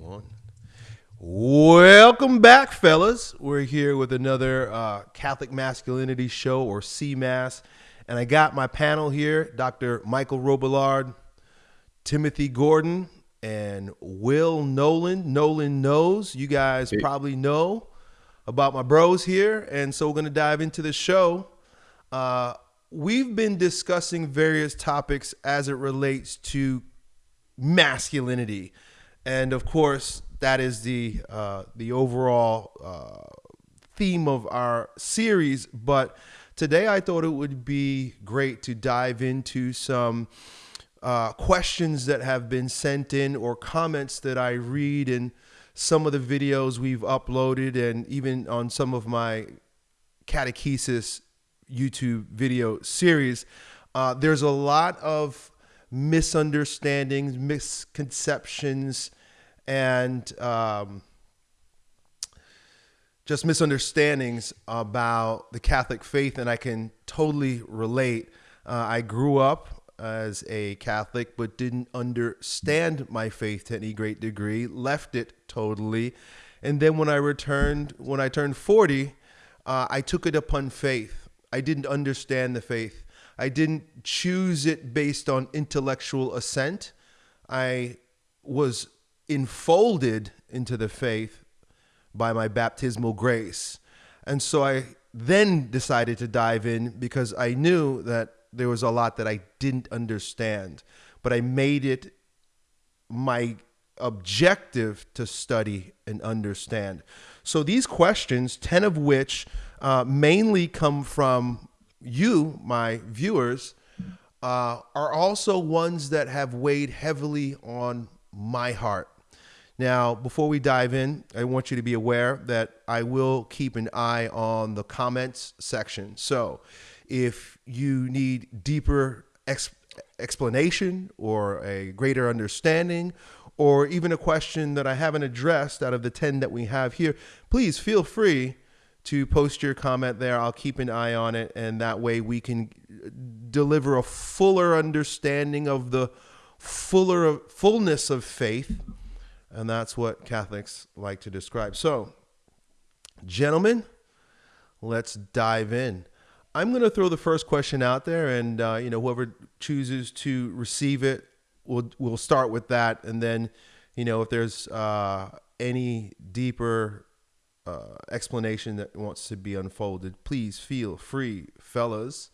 One. Welcome back, fellas. We're here with another uh, Catholic Masculinity Show or CMAS. And I got my panel here Dr. Michael Robillard, Timothy Gordon, and Will Nolan. Nolan knows. You guys probably know about my bros here. And so we're going to dive into the show. Uh, we've been discussing various topics as it relates to masculinity. And of course, that is the uh, the overall uh, theme of our series. But today, I thought it would be great to dive into some uh, questions that have been sent in or comments that I read in some of the videos we've uploaded, and even on some of my catechesis YouTube video series. Uh, there's a lot of misunderstandings, misconceptions, and um, just misunderstandings about the Catholic faith, and I can totally relate. Uh, I grew up as a Catholic, but didn't understand my faith to any great degree, left it totally. And then when I returned, when I turned 40, uh, I took it upon faith. I didn't understand the faith. I didn't choose it based on intellectual assent. I was enfolded into the faith by my baptismal grace. And so I then decided to dive in because I knew that there was a lot that I didn't understand, but I made it my objective to study and understand. So these questions, 10 of which uh, mainly come from you, my viewers, uh, are also ones that have weighed heavily on my heart. Now, before we dive in, I want you to be aware that I will keep an eye on the comments section. So, if you need deeper ex- explanation or a greater understanding, or even a question that I haven't addressed out of the 10 that we have here, please feel free to post your comment there. I'll keep an eye on it, and that way we can deliver a fuller understanding of the fuller fullness of faith and that's what Catholics like to describe. So, gentlemen, let's dive in. I'm going to throw the first question out there, and uh, you know whoever chooses to receive it, we'll we'll start with that, and then you know if there's uh, any deeper uh, explanation that wants to be unfolded, please feel free, fellas,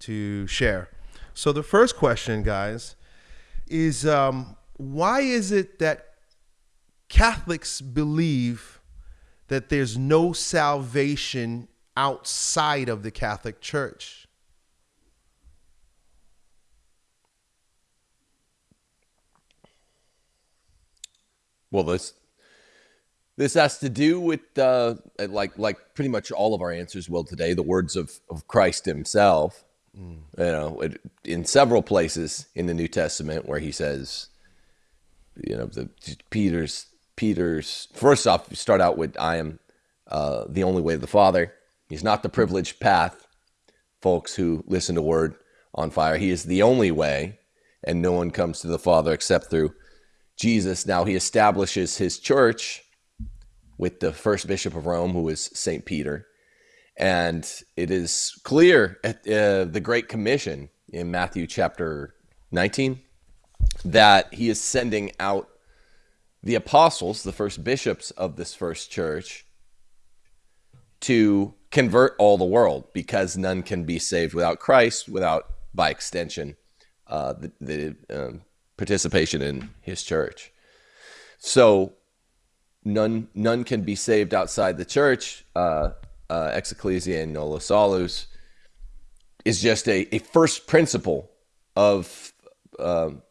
to share. So the first question, guys, is um, why is it that Catholics believe that there's no salvation outside of the Catholic Church. Well, this this has to do with uh, like like pretty much all of our answers will today. The words of of Christ Himself. Mm. You know, in several places in the New Testament where He says, you know, the Peter's Peter's first off, you start out with I am uh, the only way to the Father. He's not the privileged path, folks who listen to Word on Fire. He is the only way, and no one comes to the Father except through Jesus. Now he establishes his church with the first bishop of Rome, who is Saint Peter, and it is clear at uh, the Great Commission in Matthew chapter 19 that he is sending out the apostles, the first bishops of this first church, to convert all the world because none can be saved without Christ, without, by extension, uh, the, the um, participation in his church. So none none can be saved outside the church. Uh, uh, extra ecclesiam nulla salus is just a, a first principle of um,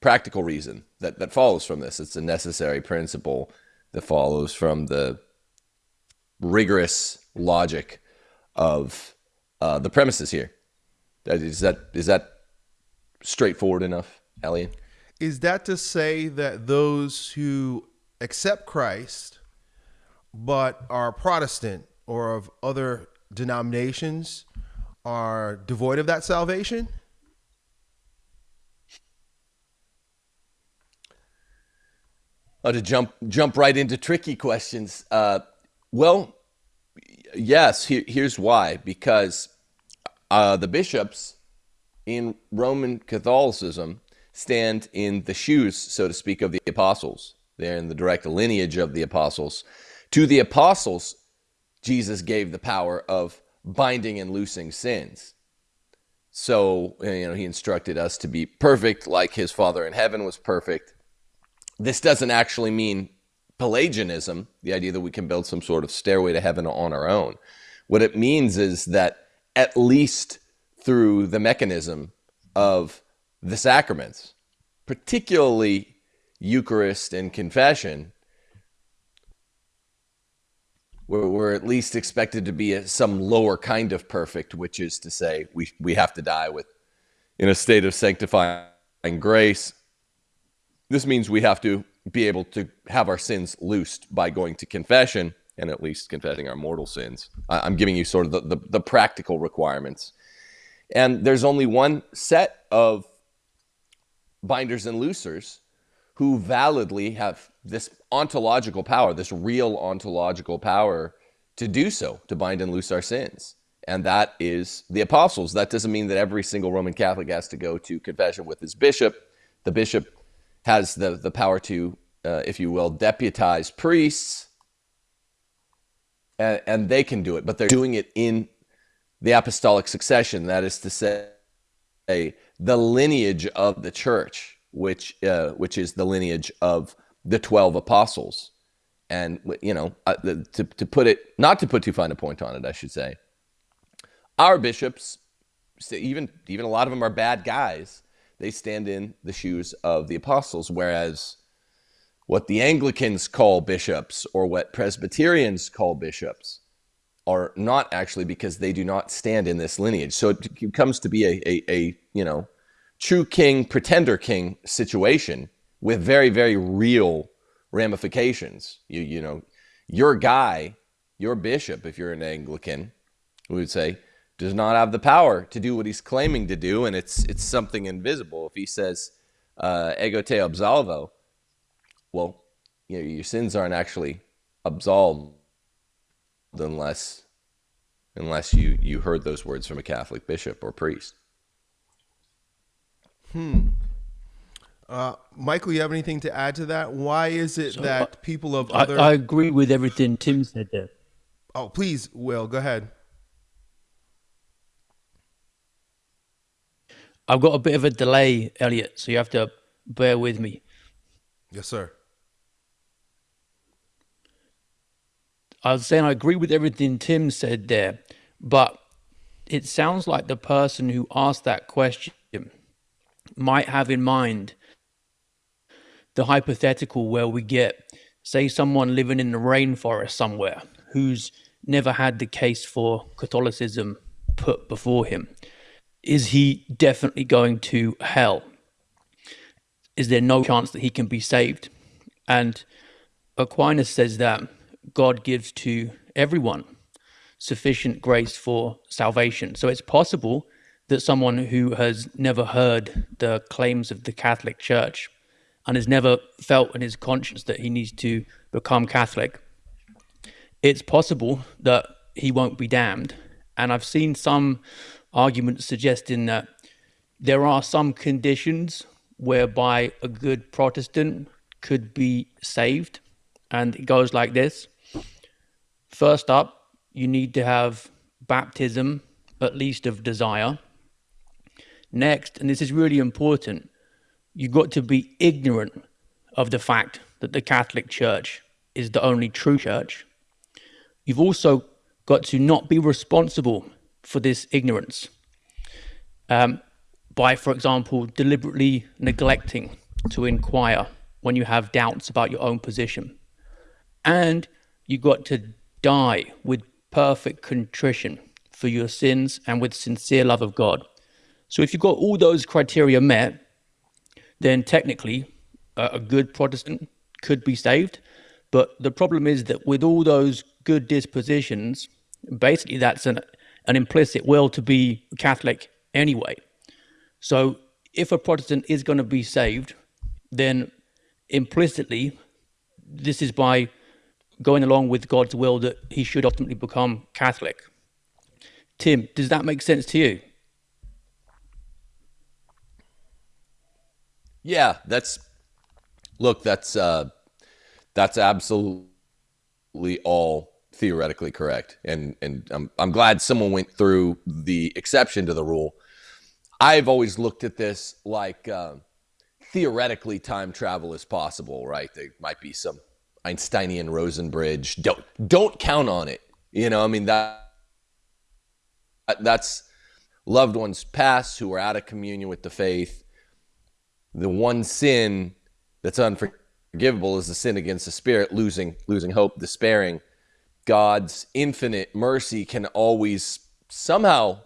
practical reason that, that follows from this. It's a necessary principle that follows from the rigorous logic of uh, the premises here. Is that is that straightforward enough, Elliot? Is that to say that those who accept Christ but are Protestant or of other denominations are devoid of that salvation? Oh, to jump jump right into tricky questions. Uh, well, yes. Here, here's why. Because uh, the bishops in Roman Catholicism stand in the shoes, so to speak, of the apostles. They're in the direct lineage of the apostles. To the apostles, Jesus gave the power of binding and loosing sins. So, you know, he instructed us to be perfect like his Father in heaven was perfect. This doesn't actually mean Pelagianism, the idea that we can build some sort of stairway to heaven on our own. What it means is that at least through the mechanism of the sacraments, particularly Eucharist and confession, we're, we're at least expected to be some lower kind of perfect, which is to say, we, we have to die with in a state of sanctifying grace. This means we have to be able to have our sins loosed by going to confession and at least confessing our mortal sins. I'm giving you sort of the, the, the practical requirements. And there's only one set of binders and loosers who validly have this ontological power, this real ontological power to do so, to bind and loose our sins. And that is the apostles. That doesn't mean that every single Roman Catholic has to go to confession with his bishop. The bishop has the, the power to, uh, if you will, deputize priests, and, and they can do it, but they're doing it in the apostolic succession. That is to say, the lineage of the church, which uh, which is the lineage of the 12 apostles. And, you know, uh, to, to put it, not to put too fine a point on it, I should say, our bishops, even, even a lot of them are bad guys, they stand in the shoes of the apostles, whereas what the Anglicans call bishops or what Presbyterians call bishops are not actually because they do not stand in this lineage. So it comes to be a, a, a you know, true king, pretender king situation with very, very real ramifications. You, you know, your guy, your bishop, if you're an Anglican, we would say, does not have the power to do what he's claiming to do, and it's it's something invisible. If he says uh, "ego te absolvo," well, you know, your sins aren't actually absolved unless unless you you heard those words from a Catholic bishop or priest. Hmm. Uh, Michael, you have anything to add to that? Why is it so, that uh, people of other? I, I agree with everything Tim said there. Oh, please, Will, go ahead. I've got a bit of a delay, Elliot, so you have to bear with me. Yes, sir. I was saying I agree with everything Tim said there, but it sounds like the person who asked that question might have in mind the hypothetical where we get, say, someone living in the rainforest somewhere who's never had the case for Catholicism put before him. Is he definitely going to hell? Is there no chance that he can be saved? And Aquinas says that God gives to everyone sufficient grace for salvation. So it's possible that someone who has never heard the claims of the Catholic Church and has never felt in his conscience that he needs to become Catholic, it's possible that he won't be damned. And I've seen some arguments suggesting that there are some conditions whereby a good Protestant could be saved. And it goes like this First up, you need to have baptism, at least of desire. Next, and this is really important, you've got to be ignorant of the fact that the Catholic Church is the only true church. You've also got to not be responsible for this ignorance um, by, for example, deliberately neglecting to inquire when you have doubts about your own position. And you've got to die with perfect contrition for your sins and with sincere love of God. So if you've got all those criteria met, then technically uh, a good Protestant could be saved. But the problem is that with all those good dispositions, basically that's an, an implicit will to be Catholic anyway. So if a Protestant is going to be saved, then implicitly this is by going along with God's will that he should ultimately become Catholic. Tim, does that make sense to you? Yeah, that's look, that's uh that's absolutely all theoretically correct. And and I'm I'm glad someone went through the exception to the rule. I've always looked at this like uh, theoretically time travel is possible, right? There might be some Einsteinian Rosen bridge. Don't don't count on it. You know, I mean that that's loved ones past who are out of communion with the faith. The one sin that's unforgivable is the sin against the spirit, losing losing hope, despairing. God's infinite mercy can always somehow,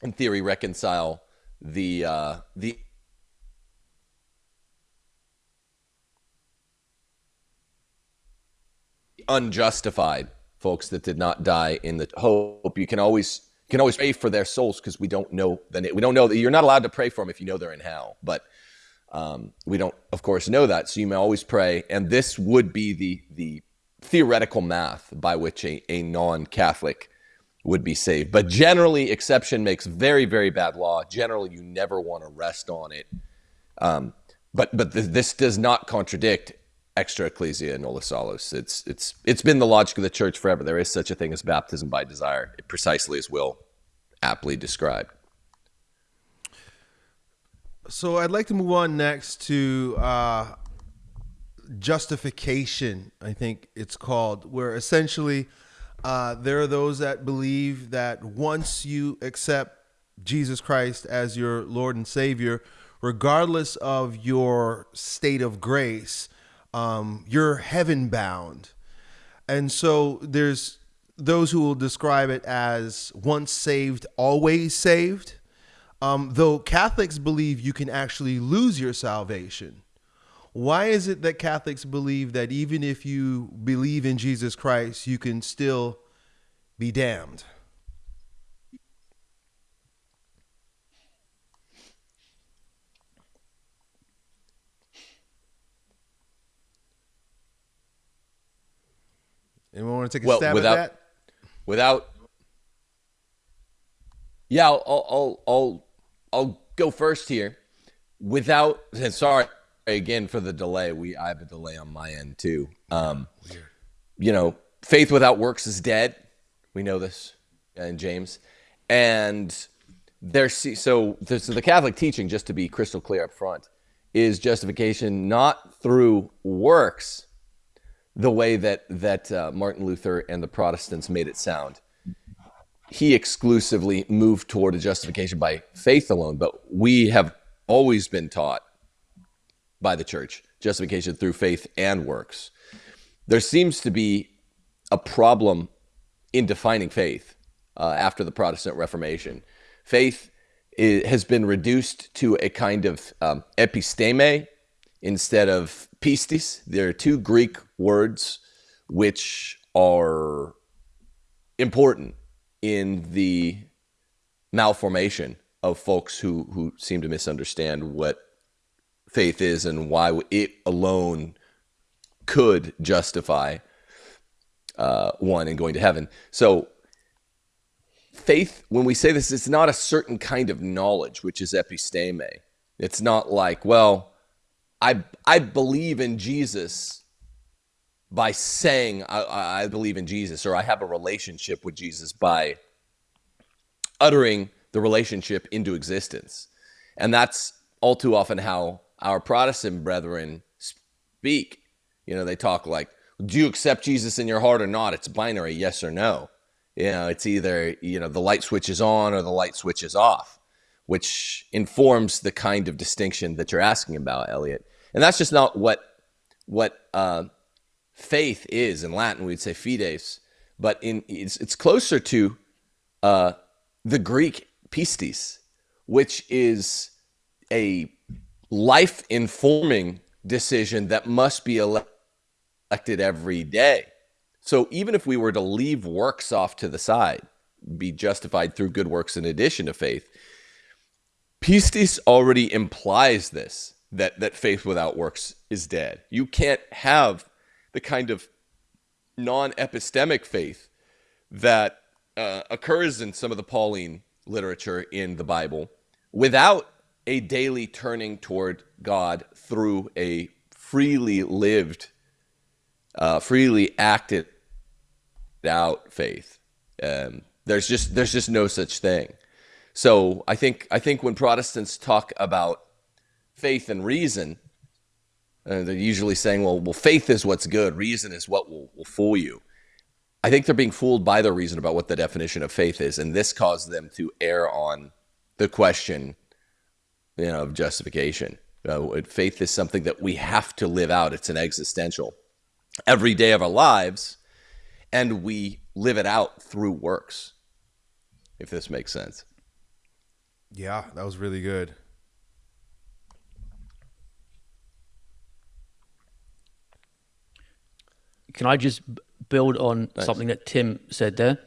in theory, reconcile the uh, the unjustified folks that did not die in the hope. You can always can always pray for their souls because we don't know that we don't know that you're not allowed to pray for them if you know they're in hell. But um, we don't, of course, know that. So you may always pray, and this would be the the theoretical math by which a, a non-Catholic would be saved. But generally, exception makes very very bad law. Generally, you never want to rest on it. Um, but but th- this does not contradict extra ecclesia nulla salus. It's it's it's been the logic of the church forever. There is such a thing as baptism by desire, precisely as Will aptly described. So I'd like to move on next to uh, justification. I think it's called, where essentially uh, there are those that believe that once you accept Jesus Christ as your Lord and Savior, regardless of your state of grace, um, you're heaven bound. And so there's those who will describe it as once saved, always saved. Um, though Catholics believe you can actually lose your salvation. Why is it that Catholics believe that even if you believe in Jesus Christ, you can still be damned? Anyone want to take a well, stab without, at that? Without, yeah, I'll, I'll, I'll, I'll go first here. Without, and sorry again for the delay. We, I have a delay on my end too. Um, Weird. You know, faith without works is dead. We know this, and James, and there's so so the Catholic teaching, just to be crystal clear up front, is justification not through works the way that that uh, Martin Luther and the Protestants made it sound. He exclusively moved toward a justification by faith alone, but we have always been taught by the church justification through faith and works. There seems to be a problem in defining faith uh, after the Protestant Reformation. Faith is, has been reduced to a kind of um, episteme instead of pistis. There are two Greek words which are important in the malformation of folks who, who seem to misunderstand what faith is and why it alone could justify uh, one in going to heaven. So, faith, when we say this, it's not a certain kind of knowledge, which is episteme. It's not like, well, I I believe in Jesus by saying I, I believe in Jesus or I have a relationship with Jesus by uttering the relationship into existence. And that's all too often how our Protestant brethren speak. You know, they talk like, do you accept Jesus in your heart or not? It's binary, yes or no. You know, it's either, you know, the light switch is on or the light switch is off which informs the kind of distinction that you're asking about, Elliot. And that's just not what what uh, faith is in Latin. We'd say fides, but in it's, it's closer to uh, the Greek pistis, which is a life informing decision that must be elected every day. So even if we were to leave works off to the side, be justified through good works in addition to faith, Pistis already implies this that that faith without works is dead. You can't have the kind of non-epistemic faith that uh, occurs in some of the Pauline literature in the Bible without a daily turning toward God through a freely lived, uh, freely acted out faith. Um, there's just there's just no such thing. So I think I think when Protestants talk about faith and reason, uh, they're usually saying, well, well, faith is what's good, reason is what will, will fool you. I think they're being fooled by their reason about what the definition of faith is, and this caused them to err on the question, you know, of justification. Uh, faith is something that we have to live out. It's an existential every day of our lives, and we live it out through works. If this makes sense. Yeah, that was really good. Can I just build on nice. something that Tim said there?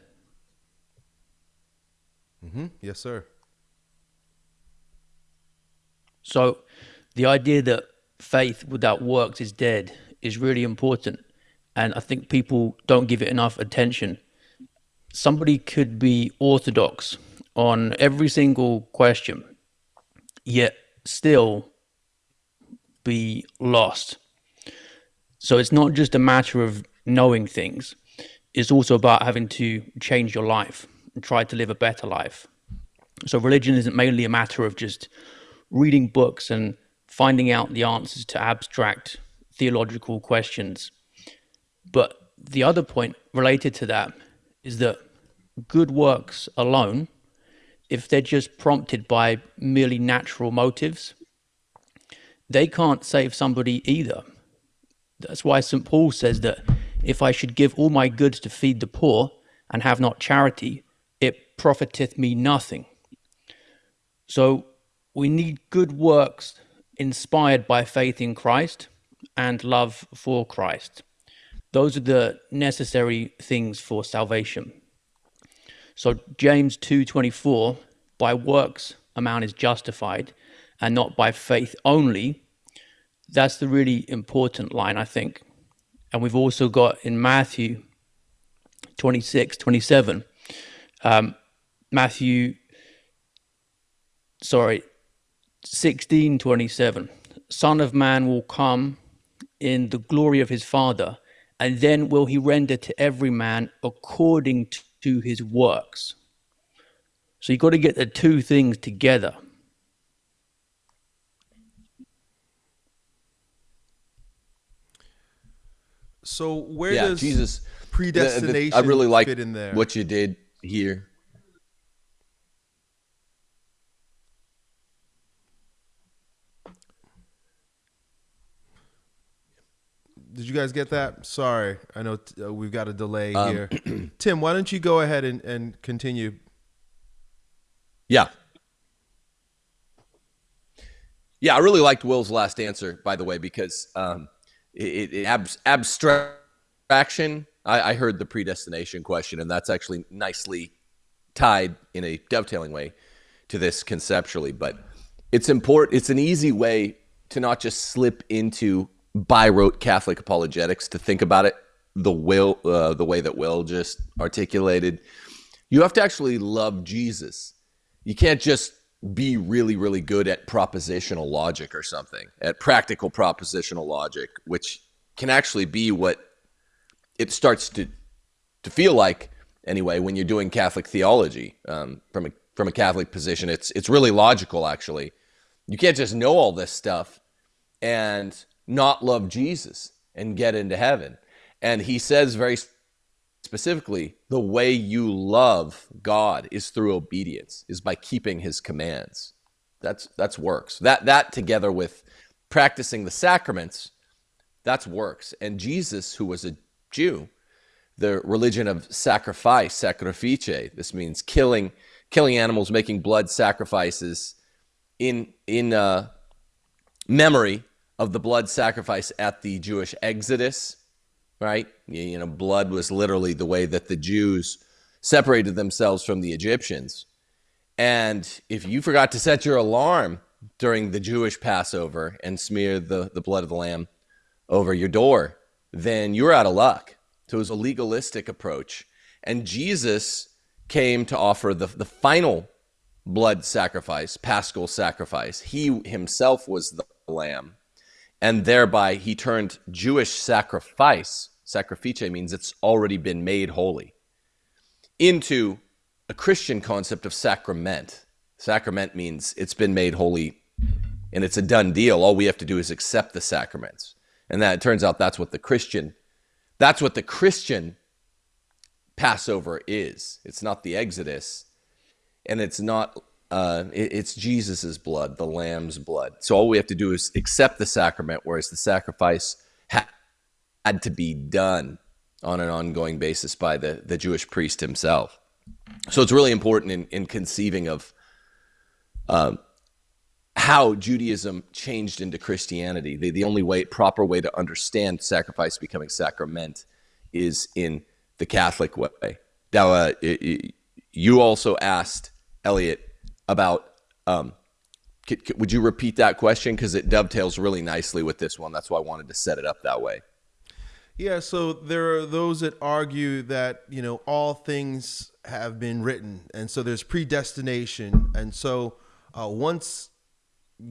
Mm-hmm. Yes, sir. So, the idea that faith without works is dead is really important. And I think people don't give it enough attention. Somebody could be orthodox on every single question, yet still be lost. So it's not just a matter of knowing things, it's also about having to change your life and try to live a better life. So religion isn't mainly a matter of just reading books and finding out the answers to abstract theological questions. But the other point related to that is that good works alone, if they're just prompted by merely natural motives, they can't save somebody either. That's why St. Paul says that if I should give all my goods to feed the poor and have not charity, it profiteth me nothing. So we need good works inspired by faith in Christ and love for Christ. Those are the necessary things for salvation. So James 2:24 by works a man is justified and not by faith only. That's the really important line I think. And we've also got in Matthew 26, 27, um, Matthew, sorry, 16, 27. Son of Man will come in the glory of his Father, and then will he render to every man according to his works. So you've got to get the two things together. So where yeah, does Jesus predestination the, the, I really like fit in there? What you did here. Did you guys get that? Sorry, I know uh, we've got a delay um, here. Tim, why don't you go ahead and, and continue? Yeah. Yeah, I really liked Will's last answer, by the way, because um, – it, it ab- abstraction. I, I heard the predestination question, and that's actually nicely tied in a dovetailing way to this conceptually. But it's important. It's an easy way to not just slip into by rote Catholic apologetics to think about it the will uh, the way that Will just articulated. You have to actually love Jesus. You can't just be really, really good at propositional logic or something, at practical propositional logic, which can actually be what it starts to to feel like anyway when you're doing Catholic theology um, from a from a Catholic position. It's it's really logical actually. You can't just know all this stuff and not love Jesus and get into heaven. And he says very specifically, the way you love God is through obedience, is by keeping his commands. That's that's works. That that together with practicing the sacraments, that's works. And Jesus, who was a Jew, the religion of sacrifice, sacrifice, this means killing killing animals, making blood sacrifices in in uh, memory of the blood sacrifice at the Jewish Exodus right? You know, blood was literally the way that the Jews separated themselves from the Egyptians. And if you forgot to set your alarm during the Jewish Passover and smear the, the blood of the lamb over your door, then you're out of luck. So it was a legalistic approach. And Jesus came to offer the, the final blood sacrifice, paschal sacrifice. He himself was the lamb. And thereby he turned Jewish sacrifice, sacrifice means it's already been made holy, into a Christian concept of sacrament. Sacrament means it's been made holy and it's a done deal. All we have to do is accept the sacraments. And that it turns out that's what the Christian that's what the Christian Passover is. It's not the Exodus and it's not uh, it, it's Jesus's blood, the Lamb's blood. So all we have to do is accept the sacrament, whereas the sacrifice ha- had to be done on an ongoing basis by the, the Jewish priest himself. So it's really important in, in conceiving of um, how Judaism changed into Christianity. The, the only way, proper way to understand sacrifice becoming sacrament is in the Catholic way. Now, uh, you also asked Elliot about. Um, would you repeat that question because it dovetails really nicely with this one? That's why I wanted to set it up that way. Yeah, so there are those that argue that you know all things have been written, and so there's predestination, and so uh, once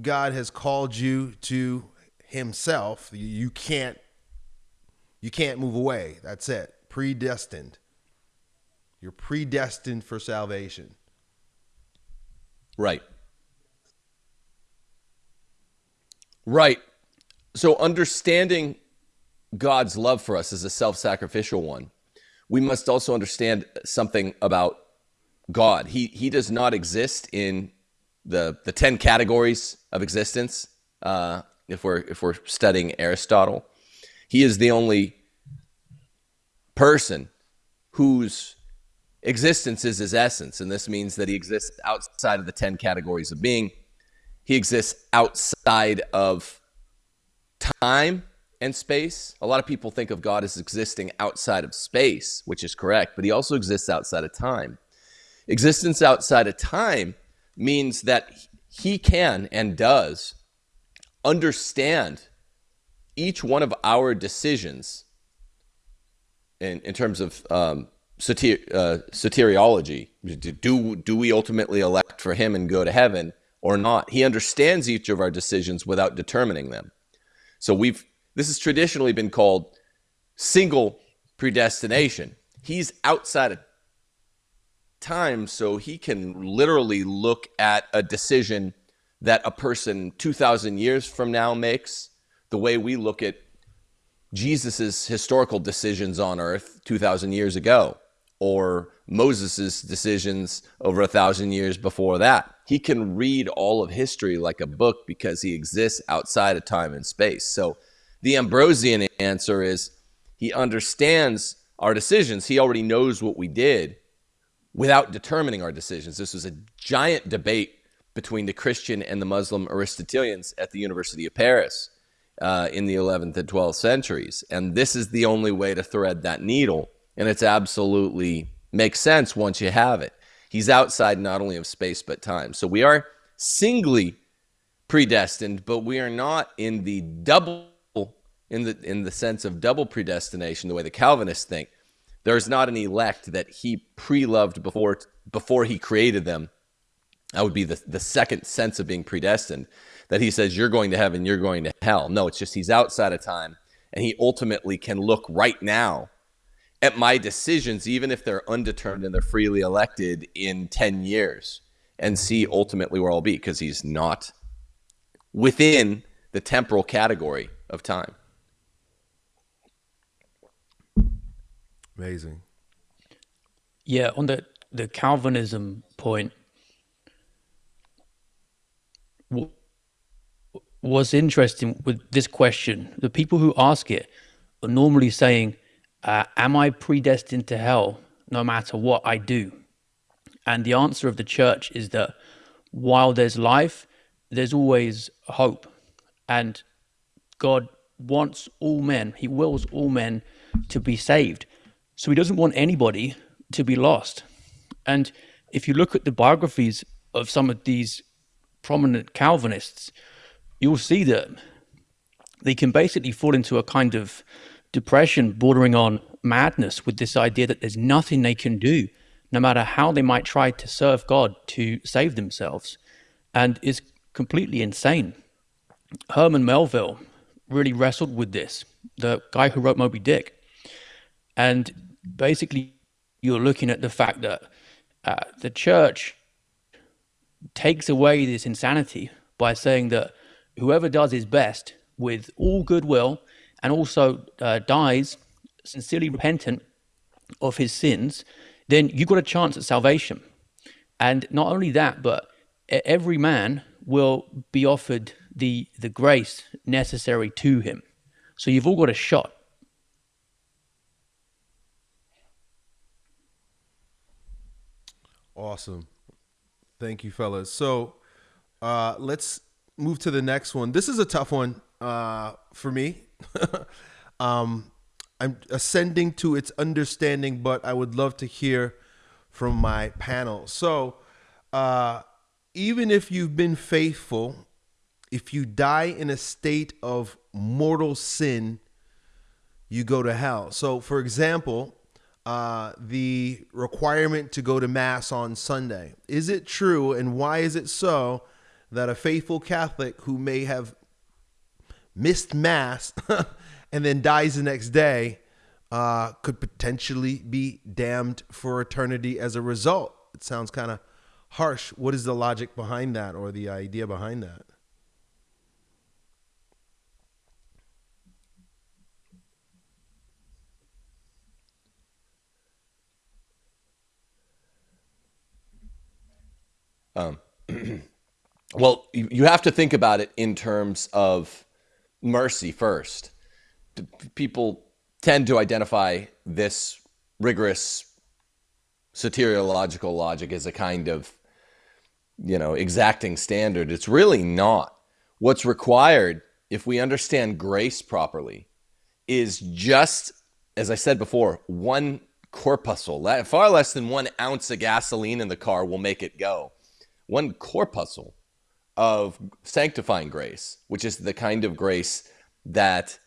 God has called you to Himself, you can't you can't move away. That's it. Predestined. You're predestined for salvation. Right. Right. So understanding God's love for us as a self-sacrificial one, we must also understand something about God. He he does not exist in the the ten categories of existence. Uh, if we're if we're studying Aristotle, he is the only person whose existence is his essence, and this means that he exists outside of the ten categories of being. He exists outside of time and space. A lot of people think of God as existing outside of space, which is correct, but he also exists outside of time. Existence outside of time means that he can and does understand each one of our decisions in, in terms of um, uh, soteriology. Do, do we ultimately elect for him and go to heaven or not? He understands each of our decisions without determining them. So we've this has traditionally been called single predestination. He's outside of time, so he can literally look at a decision that a person 2,000 years from now makes, the way we look at Jesus's historical decisions on earth 2,000 years ago, or Moses' decisions over a thousand years before that. He can read all of history like a book because he exists outside of time and space. So the Ambrosian answer is he understands our decisions. He already knows what we did without determining our decisions. This was a giant debate between the Christian and the Muslim Aristotelians at the University of Paris uh, in the 11th and 12th centuries. And this is the only way to thread that needle. And it's absolutely makes sense once you have it. He's outside not only of space but time. So we are singly predestined, but we are not in the double in the in the sense of double predestination, the way the Calvinists think. There is not an elect that he pre-loved before before he created them. That would be the, the second sense of being predestined. That he says you're going to heaven, you're going to hell. No, it's just he's outside of time, and he ultimately can look right now at my decisions, even if they're undetermined and they're freely elected in 10 years, and see ultimately where I'll be, because he's not within the temporal category of time. Amazing. Yeah, on the the Calvinism point, what's interesting with this question, the people who ask it are normally saying, uh, "Am I predestined to hell no matter what I do?" And the answer of the church is that while there's life, there's always hope, and God wants all men, He wills all men to be saved. So he doesn't want anybody to be lost. And if you look at the biographies of some of these prominent Calvinists, you'll see that they can basically fall into a kind of depression bordering on madness with this idea that there's nothing they can do, no matter how they might try to serve God to save themselves, and is completely insane. Herman Melville really wrestled with this, the guy who wrote Moby Dick. And basically, you're looking at the fact that uh, the church takes away this insanity by saying that whoever does his best with all goodwill and also uh, dies sincerely repentant of his sins, then you've got a chance at salvation. And not only that, but every man will be offered the, the grace necessary to him. So you've all got a shot. Awesome. Thank you, fellas. So uh, let's move to the next one. This is a tough one uh, for me. um, I'm ascending to its understanding, but I would love to hear from my panel. So, uh, even if you've been faithful, if you die in a state of mortal sin, you go to hell. So, for example, uh, the requirement to go to Mass on Sunday. Is it true, and why is it so, that a faithful Catholic who may have missed Mass and then dies the next day uh, could potentially be damned for eternity as a result. It sounds kind of harsh. What is the logic behind that or the idea behind that? Um, well, you have to think about it in terms of mercy first. People tend to identify this rigorous soteriological logic as a kind of you know exacting standard. It's really not. What's required if we understand grace properly is just as i said before one corpuscle. Far less than one ounce of gasoline in the car will make it go. One corpuscle of sanctifying grace which is the kind of grace that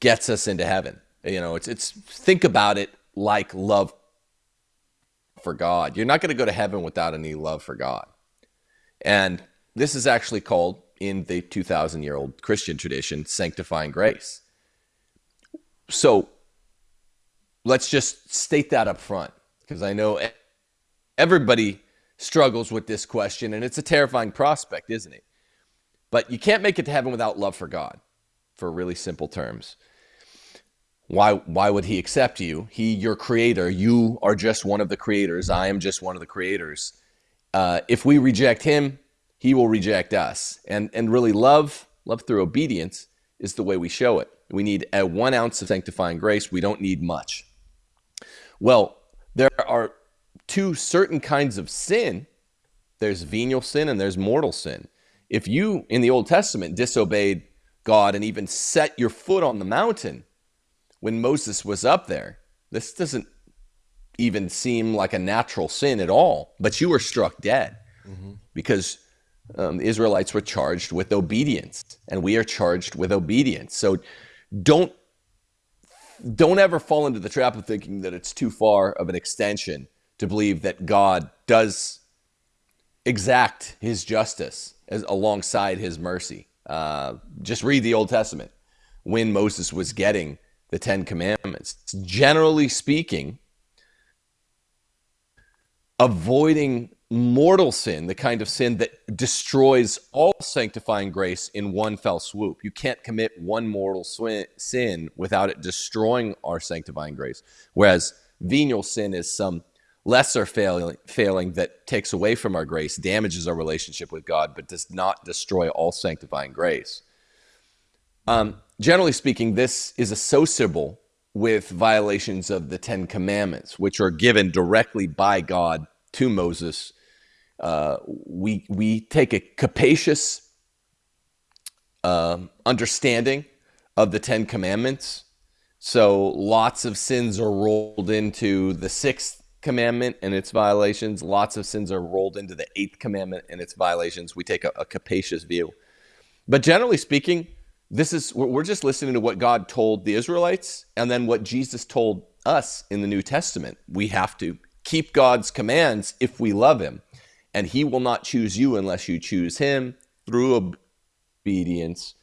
gets us into heaven you know, it's it's think about it like love for God. You're not going to go to heaven without any love for God. And this is actually called in the 2000 year old Christian tradition sanctifying grace. So let's just state that up front because I know everybody struggles with this question and it's a terrifying prospect, isn't it? But you can't make it to heaven without love for God, for really simple terms. Why, why would he accept you? He, your creator. You are just one of the creators. I am just one of the creators. Uh, if we reject him, he will reject us. And, and really, love, love through obedience is the way we show it. We need a one ounce of sanctifying grace. We don't need much. Well, there are two certain kinds of sin there's venial sin and there's mortal sin. If you, in the Old Testament, disobeyed God and even set your foot on the mountain, when Moses was up there. This doesn't even seem like a natural sin at all, but you were struck dead mm-hmm. because um, the Israelites were charged with obedience, and we are charged with obedience. So don't don't ever fall into the trap of thinking that it's too far of an extension to believe that God does exact His justice as alongside His mercy. Uh, just read the Old Testament when Moses was getting the Ten Commandments. Generally speaking, avoiding mortal sin, the kind of sin that destroys all sanctifying grace in one fell swoop. You can't commit one mortal sin without it destroying our sanctifying grace. Whereas venial sin is some lesser failing, failing that takes away from our grace, damages our relationship with God, but does not destroy all sanctifying grace. Um, generally speaking, this is associable with violations of the Ten Commandments, which are given directly by God to Moses. Uh, we we take a capacious uh, understanding of the Ten Commandments. So lots of sins are rolled into the sixth commandment and its violations. Lots of sins are rolled into the eighth commandment and its violations. We take a, a capacious view. But generally speaking, this is we're just listening to what God told the Israelites and then what Jesus told us in the New Testament. We have to keep God's commands if we love him. And he will not choose you unless you choose him through obedience.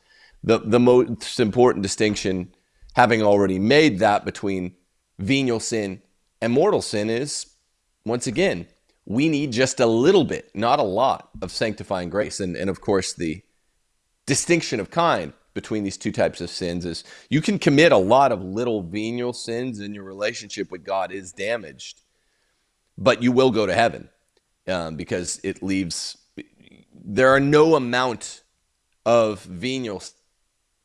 The the most important distinction having already made that between venial sin and mortal sin is once again we need just a little bit, not a lot, of sanctifying grace. And, and of course, the distinction of kind between these two types of sins is you can commit a lot of little venial sins and your relationship with God is damaged, but you will go to heaven um, because it leaves, there are no amount of venial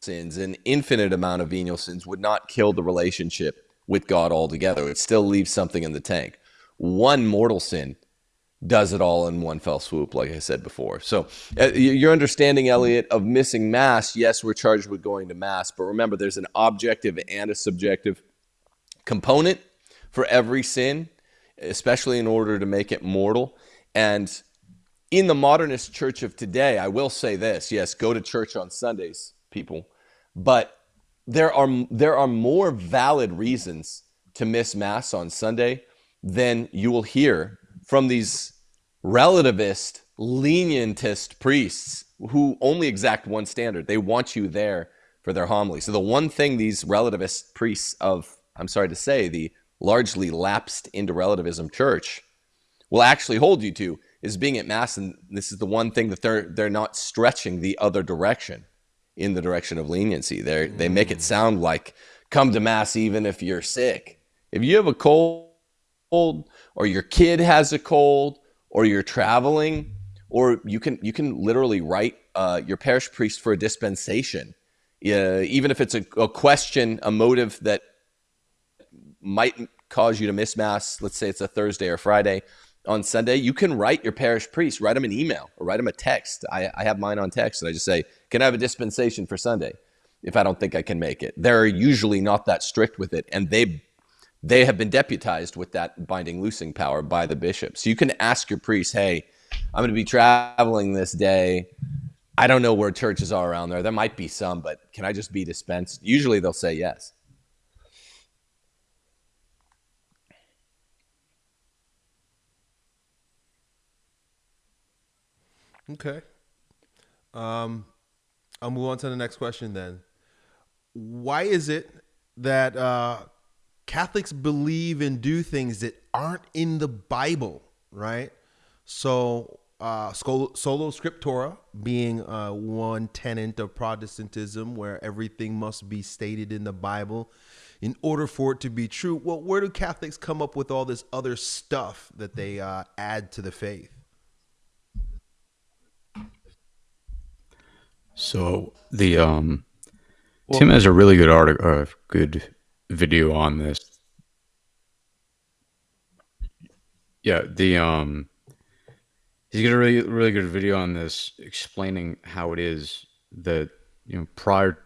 sins, an infinite amount of venial sins would not kill the relationship with God altogether. It still leaves something in the tank. One mortal sin does it all in one fell swoop, like I said before. So, uh, your understanding, Elliot, of missing mass, yes, we're charged with going to mass, but remember, there's an objective and a subjective component for every sin, especially in order to make it mortal. And in the modernist church of today, I will say this yes, go to church on Sundays, people, but there are, there are more valid reasons to miss mass on Sunday than you will hear from these relativist, lenientist priests who only exact one standard. They want you there for their homily. So the one thing these relativist priests of, I'm sorry to say, the largely lapsed into relativism church will actually hold you to is being at mass and this is the one thing that they're they're not stretching the other direction in the direction of leniency. They they make it sound like come to mass even if you're sick. If you have a cold or your kid has a cold or you're traveling, or you can you can literally write uh, your parish priest for a dispensation, uh, even if it's a, a question, a motive that might cause you to miss mass. Let's say it's a Thursday or Friday. On Sunday, you can write your parish priest, write him an email or write him a text. I, I have mine on text, and I just say, "Can I have a dispensation for Sunday?" If I don't think I can make it, they're usually not that strict with it, and they they have been deputized with that binding loosing power by the bishop. So you can ask your priest, hey, I'm going to be traveling this day. I don't know where churches are around there. There might be some, but can I just be dispensed? Usually they'll say yes. Okay. Um, I'll move on to the next question then. Why is it that uh, Catholics believe and do things that aren't in the Bible, right? So, uh, sola scriptura being uh, one tenet of Protestantism, where everything must be stated in the Bible in order for it to be true. Well, where do Catholics come up with all this other stuff that they uh, add to the faith? So the um, well, Tim has a really good article, uh, good video on this. Yeah, the um he's got a really really good video on this explaining how it is that you know prior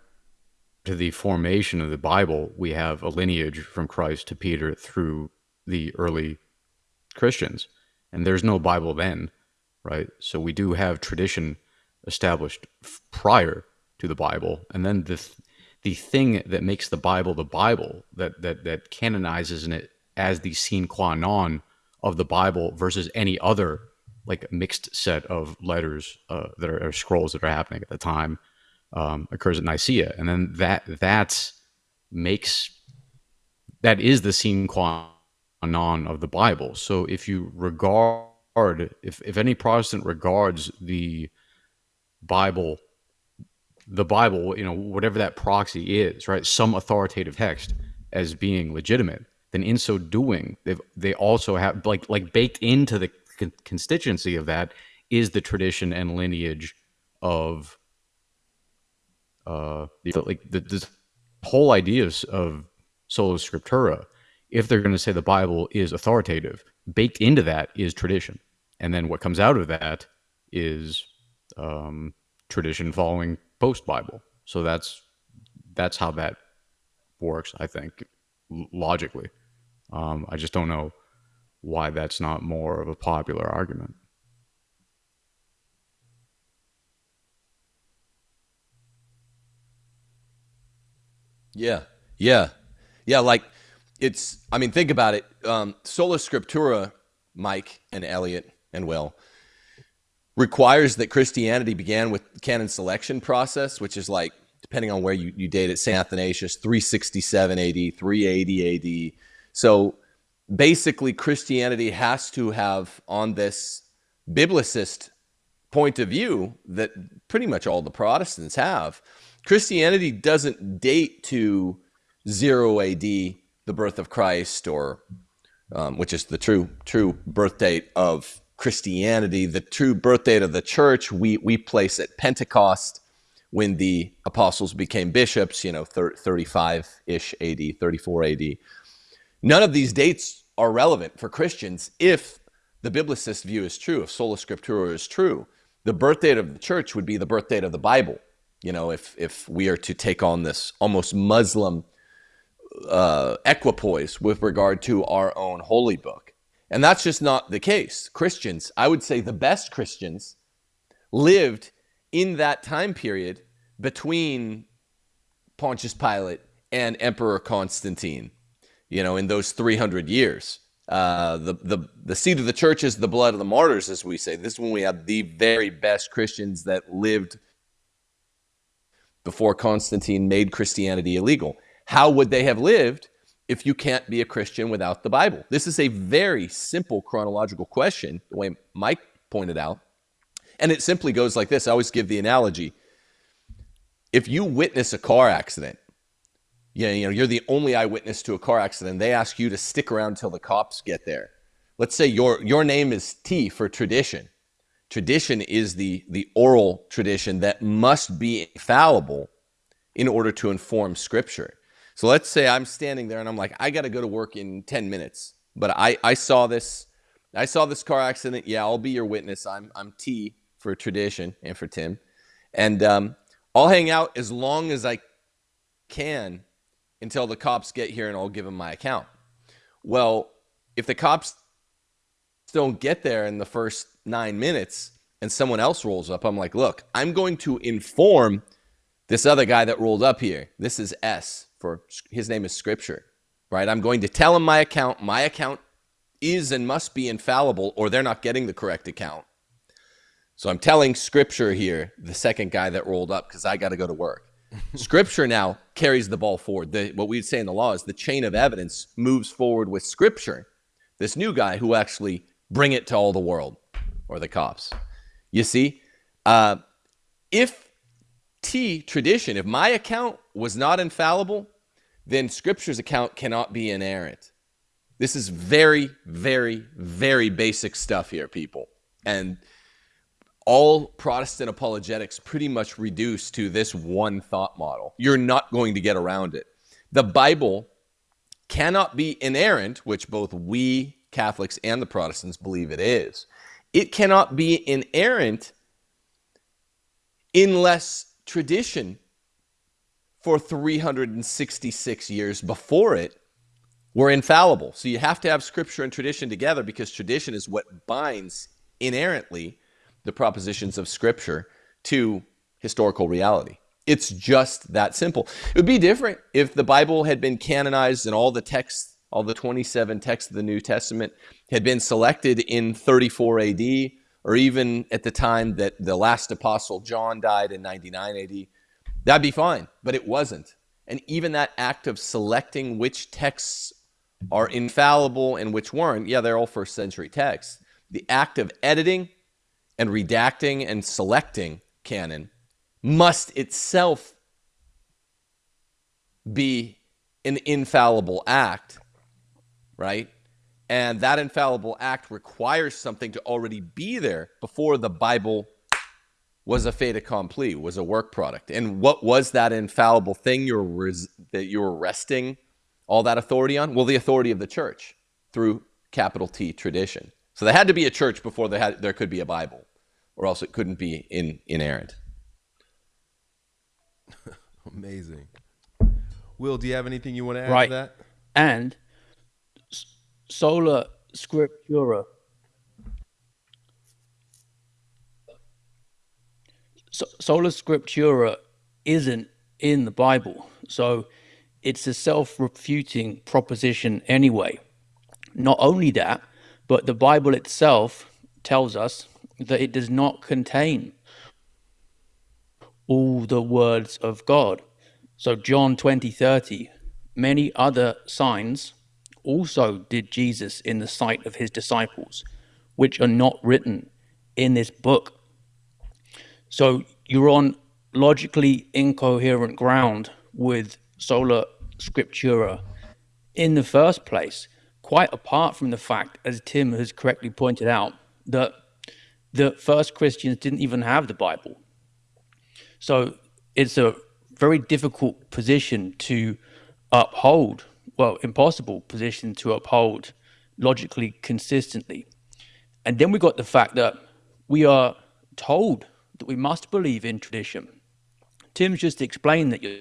to the formation of the Bible, we have a lineage from Christ to Peter through the early Christians. And there's no Bible then, right? So we do have tradition established prior to the Bible. And then the the thing that makes the Bible the Bible, that that that canonizes in it as the sine qua non of the Bible versus any other like mixed set of letters uh, that are scrolls that are happening at the time um, occurs at Nicaea, and then that that makes that is the sine qua non of the Bible. So if you regard if if any Protestant regards the Bible the Bible, you know, whatever that proxy is, right, some authoritative text as being legitimate, then in so doing, they they also have like like baked into the con- constituency of that is the tradition and lineage of uh the, like the, the whole ideas of sola scriptura. If they're going to say the Bible is authoritative, baked into that is tradition, and then what comes out of that is um, tradition following post Bible. So that's that's how that works. I think logically. Um, I just don't know why that's not more of a popular argument. Yeah, yeah, yeah. Like it's. I mean, think about it. Um, Sola Scriptura, Mike and Elliot and Will requires that Christianity began with canon selection process, which is like depending on where you, you date it, St. Athanasius, 367 AD, 380 AD. So basically, Christianity has to have on this biblicist point of view that pretty much all the Protestants have. Christianity doesn't date to 0 AD, the birth of Christ, or um, which is the true true birth date of Christianity. The true birth date of the church we we place at Pentecost when the apostles became bishops, you know, 35 ish AD, 34 AD. None of these dates are relevant for Christians if the biblicist view is true, if sola scriptura is true. The birth date of the church would be the birth date of the Bible. You know, if if we are to take on this almost Muslim uh, equipoise with regard to our own holy book. And that's just not the case. Christians, I would say the best Christians, lived in that time period between Pontius Pilate and Emperor Constantine, you know, in those 300 years. Uh, the, the, the seat of the church is the blood of the martyrs, as we say. This is when we have the very best Christians that lived before Constantine made Christianity illegal. How would they have lived if you can't be a Christian without the Bible? This is a very simple chronological question, the way Mike pointed out. And it simply goes like this I always give the analogy. If you witness a car accident, yeah, you know, you're the only eyewitness to a car accident. They ask you to stick around till the cops get there. Let's say your your name is T for tradition. Tradition is the the oral tradition that must be infallible in order to inform scripture. So let's say I'm standing there and I'm like, I got to go to work in 10 minutes, but I I saw this I saw this car accident. Yeah, I'll be your witness. I'm I'm T for tradition and for Tim. And um, I'll hang out as long as I can until the cops get here and I'll give them my account. Well, if the cops don't get there in the first nine minutes and someone else rolls up, I'm like, look, I'm going to inform this other guy that rolled up here. This is S for his name is Scripture, right? I'm going to tell him my account. My account is and must be infallible, or they're not getting the correct account. So I'm telling scripture here, the second guy that rolled up, because I got to go to work. scripture now carries the ball forward. The, what we'd say in the law is the chain of evidence moves forward with scripture. This new guy who actually bring it to all the world or the cops. You see, uh, if Tradition, if my account was not infallible, then scripture's account cannot be inerrant. This is very, very, very basic stuff here, people. And all Protestant apologetics pretty much reduce to this one thought model. You're not going to get around it. The Bible cannot be inerrant, which both we Catholics and the Protestants believe it is. It cannot be inerrant unless tradition for 366 years before it were infallible. So you have to have scripture and tradition together because tradition is what binds inerrantly the propositions of Scripture to historical reality. It's just that simple. It would be different if the Bible had been canonized and all the texts, all the 27 texts of the New Testament had been selected in 34 AD, or even at the time that the last apostle John died in 99 AD. That'd be fine, but it wasn't. And even that act of selecting which texts are infallible and which weren't, yeah, they're all first century texts. The act of editing and redacting and selecting canon must itself be an infallible act, right? And that infallible act requires something to already be there before the Bible was a fait accompli, was a work product. And what was that infallible thing you're res- that you were resting all that authority on? Well, the authority of the church through capital T tradition. So there had to be a church before there had there could be a Bible or else it couldn't be in, inerrant. Amazing. Will, do you have anything you want to add right. to that? And sola scriptura. So, sola scriptura isn't in the Bible. So it's a self refuting proposition anyway. Not only that, but the Bible itself tells us that it does not contain all the words of God. So, John 20 30, many other signs also did Jesus in the sight of his disciples, which are not written in this book. So, you're on logically incoherent ground with sola scriptura in the first place, quite apart from the fact, as Tim has correctly pointed out, that the first Christians didn't even have the Bible. So it's a very difficult position to uphold, well, impossible position to uphold logically consistently. And then we got the fact that we are told that we must believe in tradition. Tim's just explained that you're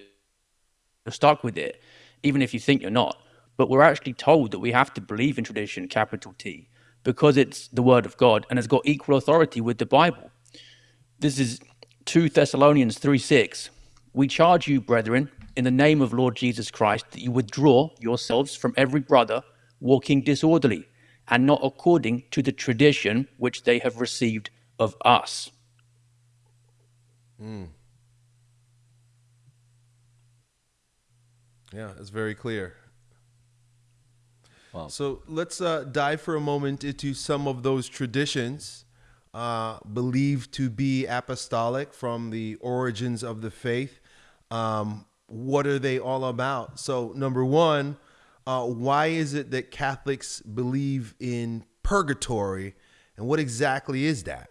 stuck with it, even if you think you're not. But we're actually told that we have to believe in tradition, capital T, because it's the word of God and has got equal authority with the Bible. This is 2 Thessalonians 3 6. We charge you, brethren, in the name of Lord Jesus Christ, that you withdraw yourselves from every brother walking disorderly and not according to the tradition which they have received of us. Mm. Yeah, it's very clear. Wow. So let's uh, dive for a moment into some of those traditions uh, believed to be apostolic from the origins of the faith. Um, what are they all about? So, number one, uh, why is it that Catholics believe in purgatory, and what exactly is that?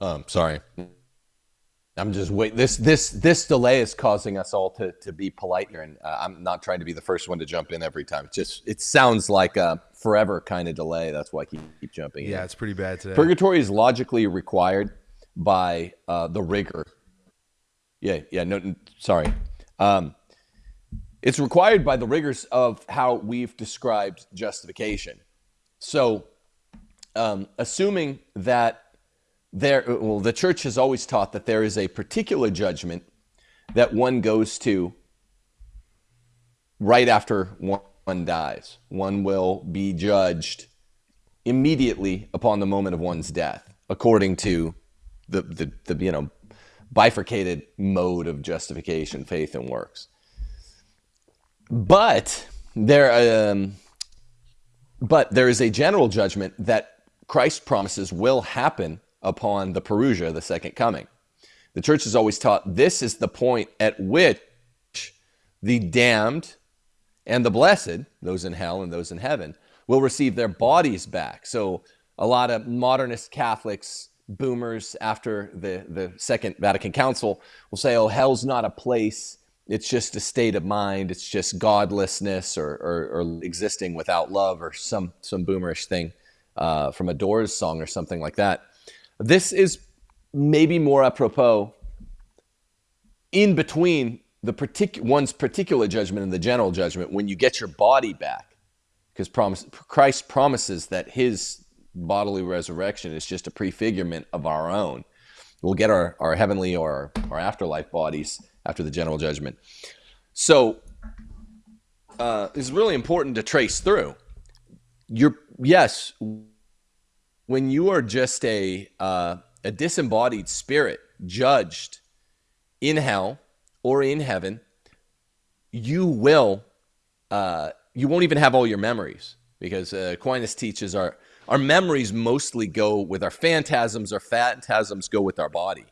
Um, sorry. I'm just wait. This this this delay is causing us all to to be polite here, and uh, I'm not trying to be the first one to jump in every time. It just it sounds like a forever kind of delay. That's why I keep, keep jumping yeah, in. it's pretty bad today. Purgatory is logically required by uh, the rigor. Yeah, yeah. No, sorry. Um, it's required by the rigors of how we've described justification. So, um, assuming that there well the church has always taught that there is a particular judgment that one goes to right after one dies. One will be judged immediately upon the moment of one's death according to the the, the you know bifurcated mode of justification faith and works. But there um, but there is a general judgment that Christ promises will happen upon the Parousia, the second coming. The church has always taught this is the point at which the damned and the blessed, those in hell and those in heaven, will receive their bodies back. So a lot of modernist Catholics, boomers after the, the Second Vatican Council will say, oh, hell's not a place. It's just a state of mind. It's just godlessness or, or, or existing without love or some, some boomerish thing uh, from a Doors song or something like that. This is maybe more apropos in between the partic- one's particular judgment and the general judgment when you get your body back. Because promise, Christ promises that his bodily resurrection is just a prefigurement of our own. We'll get our, our heavenly or our afterlife bodies after the general judgment. So uh, it's really important to trace through. You're, yes, when you are just a uh, a disembodied spirit judged in hell or in heaven, you will uh, you won't even have all your memories because uh, Aquinas teaches our our memories mostly go with our phantasms. Our phantasms go with our body.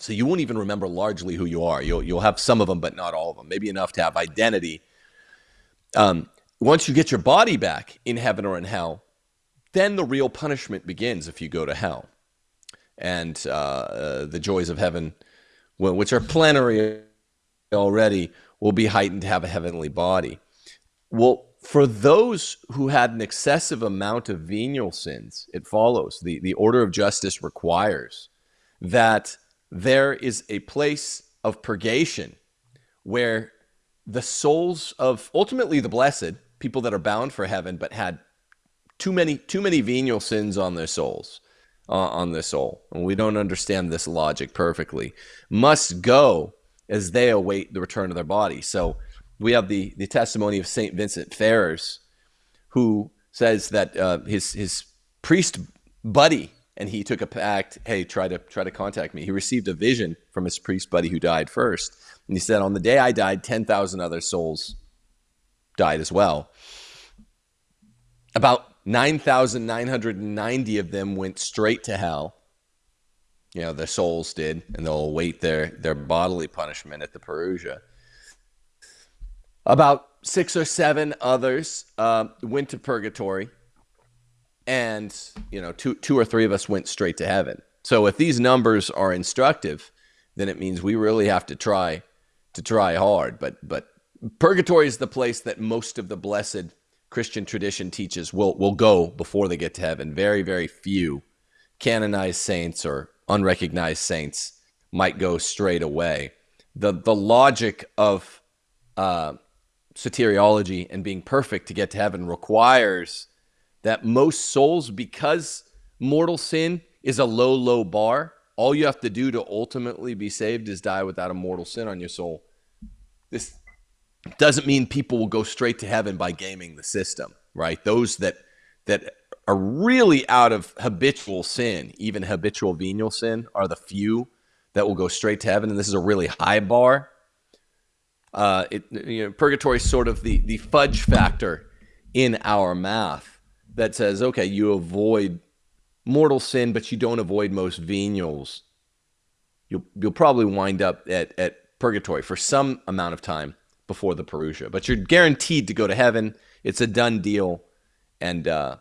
So you won't even remember largely who you are. You'll you'll have some of them, but not all of them. Maybe enough to have identity. Um, once you get your body back in heaven or in hell, then the real punishment begins if you go to hell. And uh, uh, the joys of heaven, which are plenary already, will be heightened to have a heavenly body. Well, for those who had an excessive amount of venial sins, it follows the, the order of justice requires that there is a place of purgation where the souls of ultimately the blessed, people that are bound for heaven, but had too many too many venial sins on their souls, uh, on their soul, and we don't understand this logic perfectly, must go as they await the return of their body. So we have the the testimony of Saint Vincent Ferrers, who says that uh, his his priest buddy and he took a pact hey try to try to contact me. He received a vision from his priest buddy who died first. And he said on the day i died 10,000 other souls died as well. About 9,990 of them went straight to hell. You know their souls did and they'll await their their bodily punishment at the parousia about six or seven others uh, went to purgatory and you know two two or three of us went straight to heaven. So if these numbers are instructive then it means we really have to try to try hard. But but purgatory is the place that most of the blessed christian tradition teaches will will go before they get to heaven very very few canonized saints or unrecognized saints might go straight away the the logic of uh, soteriology and being perfect to get to heaven requires that most souls, because mortal sin is a low, low bar, all you have to do to ultimately be saved is die without a mortal sin on your soul. This doesn't mean people will go straight to heaven by gaming the system, right? Those that that are really out of habitual sin, even habitual venial sin, are the few that will go straight to heaven, and this is a really high bar. Uh, it, you know, purgatory is sort of the the fudge factor in our math that says, okay, you avoid mortal sin, but you don't avoid most venials, you'll you'll probably wind up at, at purgatory for some amount of time before the parousia. But you're guaranteed to go to heaven. It's a done deal, and uh,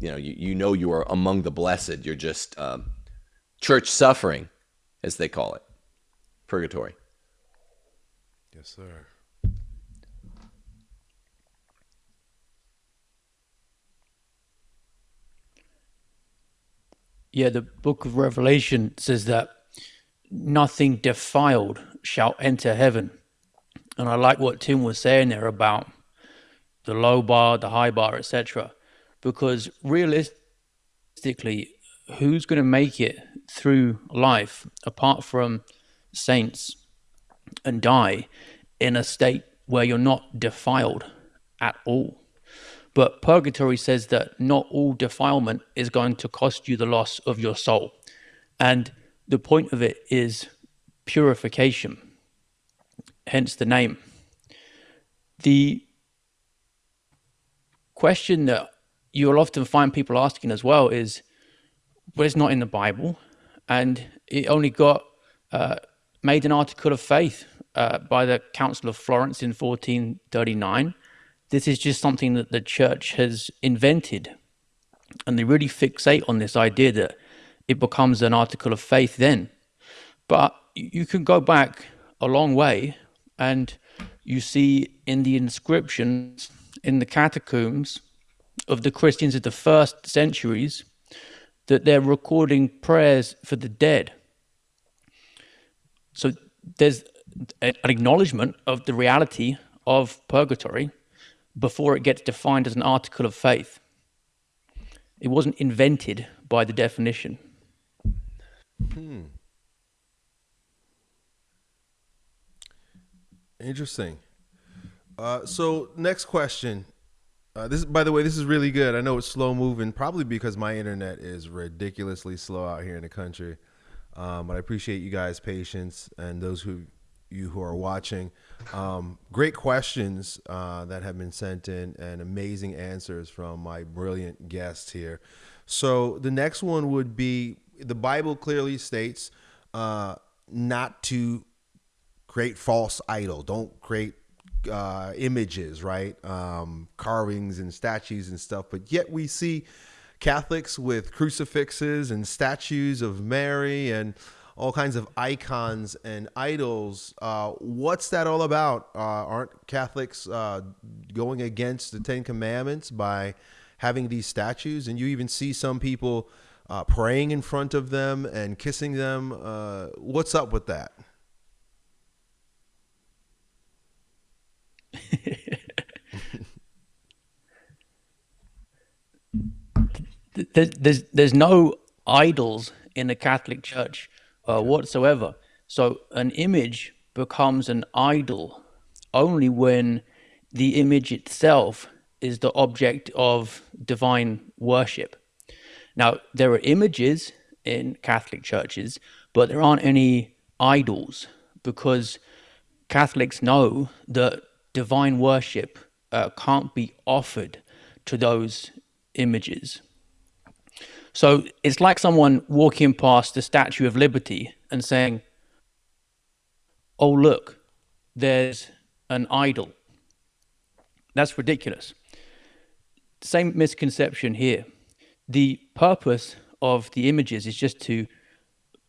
you know you, you know you are among the blessed. You're just um, church suffering, as they call it, purgatory. Yes, sir. Yeah, the book of Revelation says that nothing defiled shall enter heaven. And I like what Tim was saying there about the low bar, the high bar, etc. Because realistically, who's going to make it through life apart from saints and die in a state where you're not defiled at all? But purgatory says that not all defilement is going to cost you the loss of your soul. And the point of it is purification, hence the name. The question that you'll often find people asking as well is, well, it's not in the Bible, and it only got uh, made an article of faith uh, by the Council of Florence in 1439 this is just something that the church has invented. And they really fixate on this idea that it becomes an article of faith then. But you can go back a long way and you see in the inscriptions in the catacombs of the Christians of the first centuries that they're recording prayers for the dead. So there's an acknowledgement of the reality of purgatory before it gets defined as an article of faith. It wasn't invented by the definition. Hmm. Interesting. Uh, so next question. Uh, this, by the way, this is really good. I know it's slow moving, probably because my internet is ridiculously slow out here in the country. Um, but I appreciate you guys' patience and those who you who are watching. Um, great questions uh, that have been sent in and amazing answers from my brilliant guests here. So the next one would be the Bible clearly states uh, not to create false idol. Don't create uh, images, right? Um, carvings and statues and stuff. But yet we see Catholics with crucifixes and statues of Mary and all kinds of icons and idols. Uh, what's that all about? Uh, aren't Catholics uh, going against the Ten Commandments by having these statues? And you even see some people uh, praying in front of them and kissing them. Uh, what's up with that? there's, there's there's no idols in the Catholic Church uh, whatsoever. So an image becomes an idol only when the image itself is the object of divine worship. Now there are images in Catholic churches, but there aren't any idols because Catholics know that divine worship uh, can't be offered to those images. So it's like someone walking past the Statue of Liberty and saying, Oh, look, there's an idol. That's ridiculous. Same misconception here. The purpose of the images is just to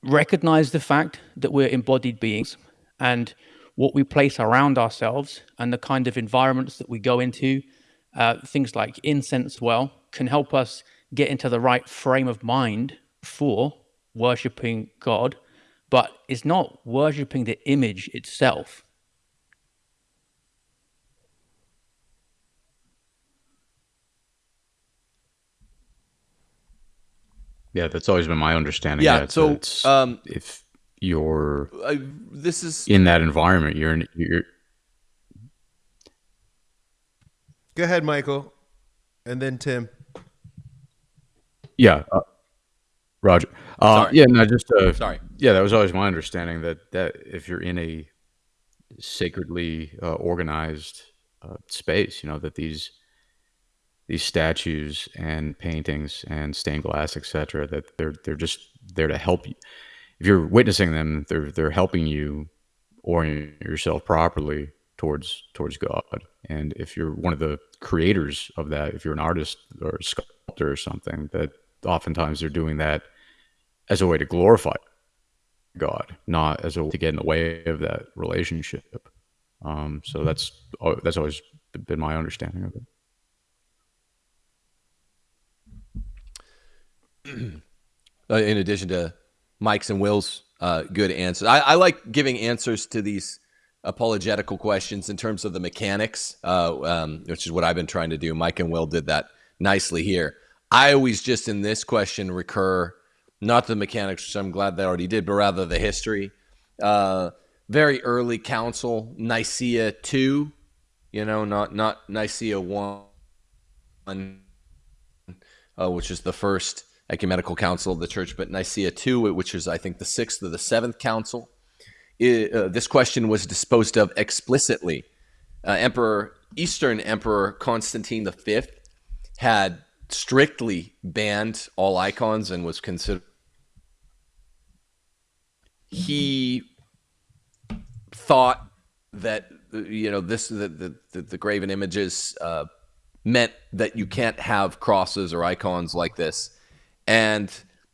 recognize the fact that we're embodied beings and what we place around ourselves and the kind of environments that we go into, uh, things like incense, well, can help us get into the right frame of mind for worshipping God, but it's not worshipping the image itself. Yeah, that's always been my understanding. Yeah. So, um, if you're uh, this is in that environment, you're in, you're. Go ahead, Michael, and then Tim. Yeah, uh, Roger. Uh, Sorry. yeah, no, just uh, sorry. yeah, that was always my understanding that that if you're in a sacredly uh, organized uh, space, you know that these these statues and paintings and stained glass, etc., that they're they're just there to help you. If you're witnessing them, they're they're helping you orient yourself properly towards towards God. And if you're one of the creators of that, if you're an artist or a sculptor or something, that oftentimes they're doing that as a way to glorify God, not as a way to get in the way of that relationship. Um, so that's that's always been my understanding of it. uh, in addition to Mike's and Will's uh, good answers. I, I, like giving answers to these apologetical questions in terms of the mechanics, uh, um, which is what I've been trying to do. Mike and Will did that nicely here. I always just in this question recur not the mechanics, which I'm glad they already did, but rather the history. Uh, very early council, Nicaea two, you know, not not Nicaea one, uh, which is the first ecumenical council of the church, but Nicaea II, which is, I think, the sixth or the seventh council. It, uh, this question was disposed of explicitly. Uh, Emperor Eastern Emperor Constantine V had strictly banned all icons and was considered. He thought that you know this the the, the graven images uh, meant that you can't have crosses or icons like this and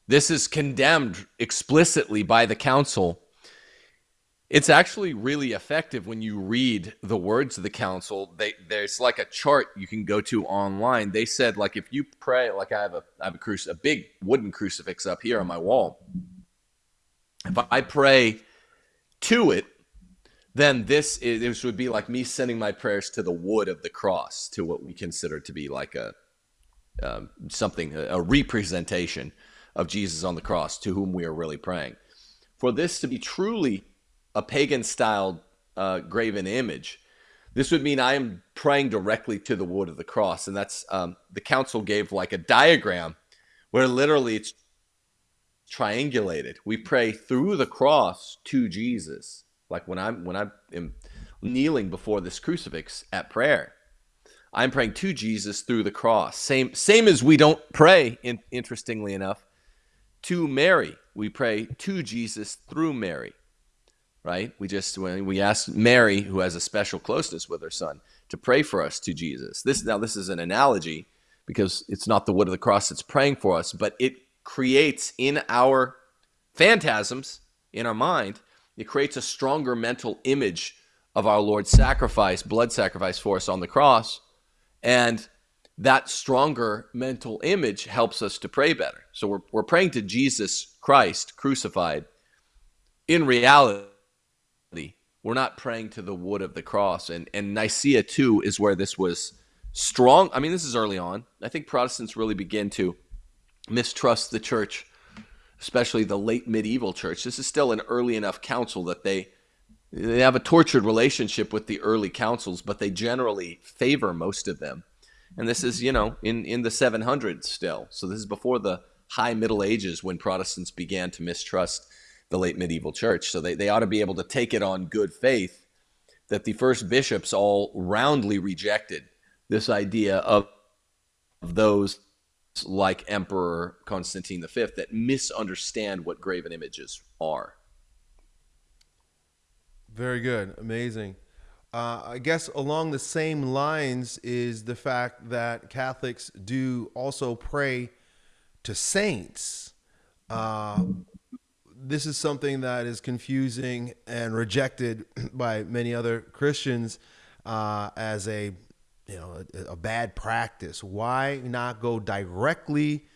this is condemned explicitly by the council. It's actually really effective when you read the words of the council. They, there's like a chart you can go to online. They said like if you pray, like I have a I have a cruci- a big wooden crucifix up here on my wall. If I pray to it, then this is, this would be like me sending my prayers to the wood of the cross, to what we consider to be like a um, something, a, representation of Jesus on the cross to whom we are really praying. For this to be truly a pagan styled uh, graven image, this would mean I am praying directly to the wood of the cross. And that's um, the council gave like a diagram where literally it's triangulated. We pray through the cross to Jesus. Like when I'm when I am kneeling before this crucifix at prayer, I'm praying to Jesus through the cross. Same, same as we don't pray, in, interestingly enough, to Mary. We pray to Jesus through Mary, right? We just, when we ask Mary, who has a special closeness with her son, to pray for us to Jesus. This, now, this is an analogy because it's not the wood of the cross that's praying for us, but it creates in our phantasms, in our mind, it creates a stronger mental image of our Lord's sacrifice, blood sacrifice for us on the cross and that stronger mental image helps us to pray better. So we're, we're praying to Jesus Christ crucified. In reality, We're not praying to the wood of the cross. And and Nicaea two is where this was strong. I mean, this is early on. I think Protestants really begin to mistrust the church, especially the late medieval church. This is still an early enough council that they they have a tortured relationship with the early councils, but they generally favor most of them. And this is, you know, in, in the 700s still. So this is before the high Middle Ages when Protestants began to mistrust the late medieval church. So they, they ought to be able to take it on good faith that the first bishops all roundly rejected this idea of, of those like Emperor Constantine V that misunderstand what graven images are. Very good. Amazing. Uh, I guess along the same lines is the fact that Catholics do also pray to saints. Uh, this is something that is confusing and rejected by many other Christians uh, as a you know a, a bad practice. Why not go directly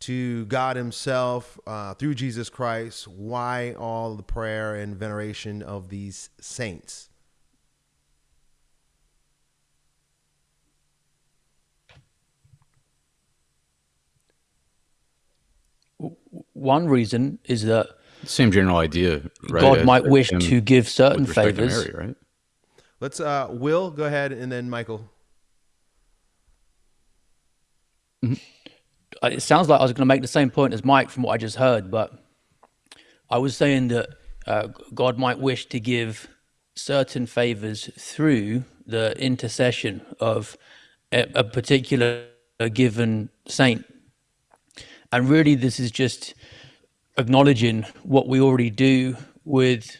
to God Himself uh, through Jesus Christ? Why all the prayer and veneration of these saints? One reason is that Same general idea, right? God as- might wish him to give certain with respect to favors. Mary, right? Let's uh, Will go ahead and then Michael. Uh, It sounds like I was going to make the same point as Mike from what I just heard, but I was saying that uh, God might wish to give certain favors through the intercession of a, a particular given saint. And really, this is just acknowledging what we already do with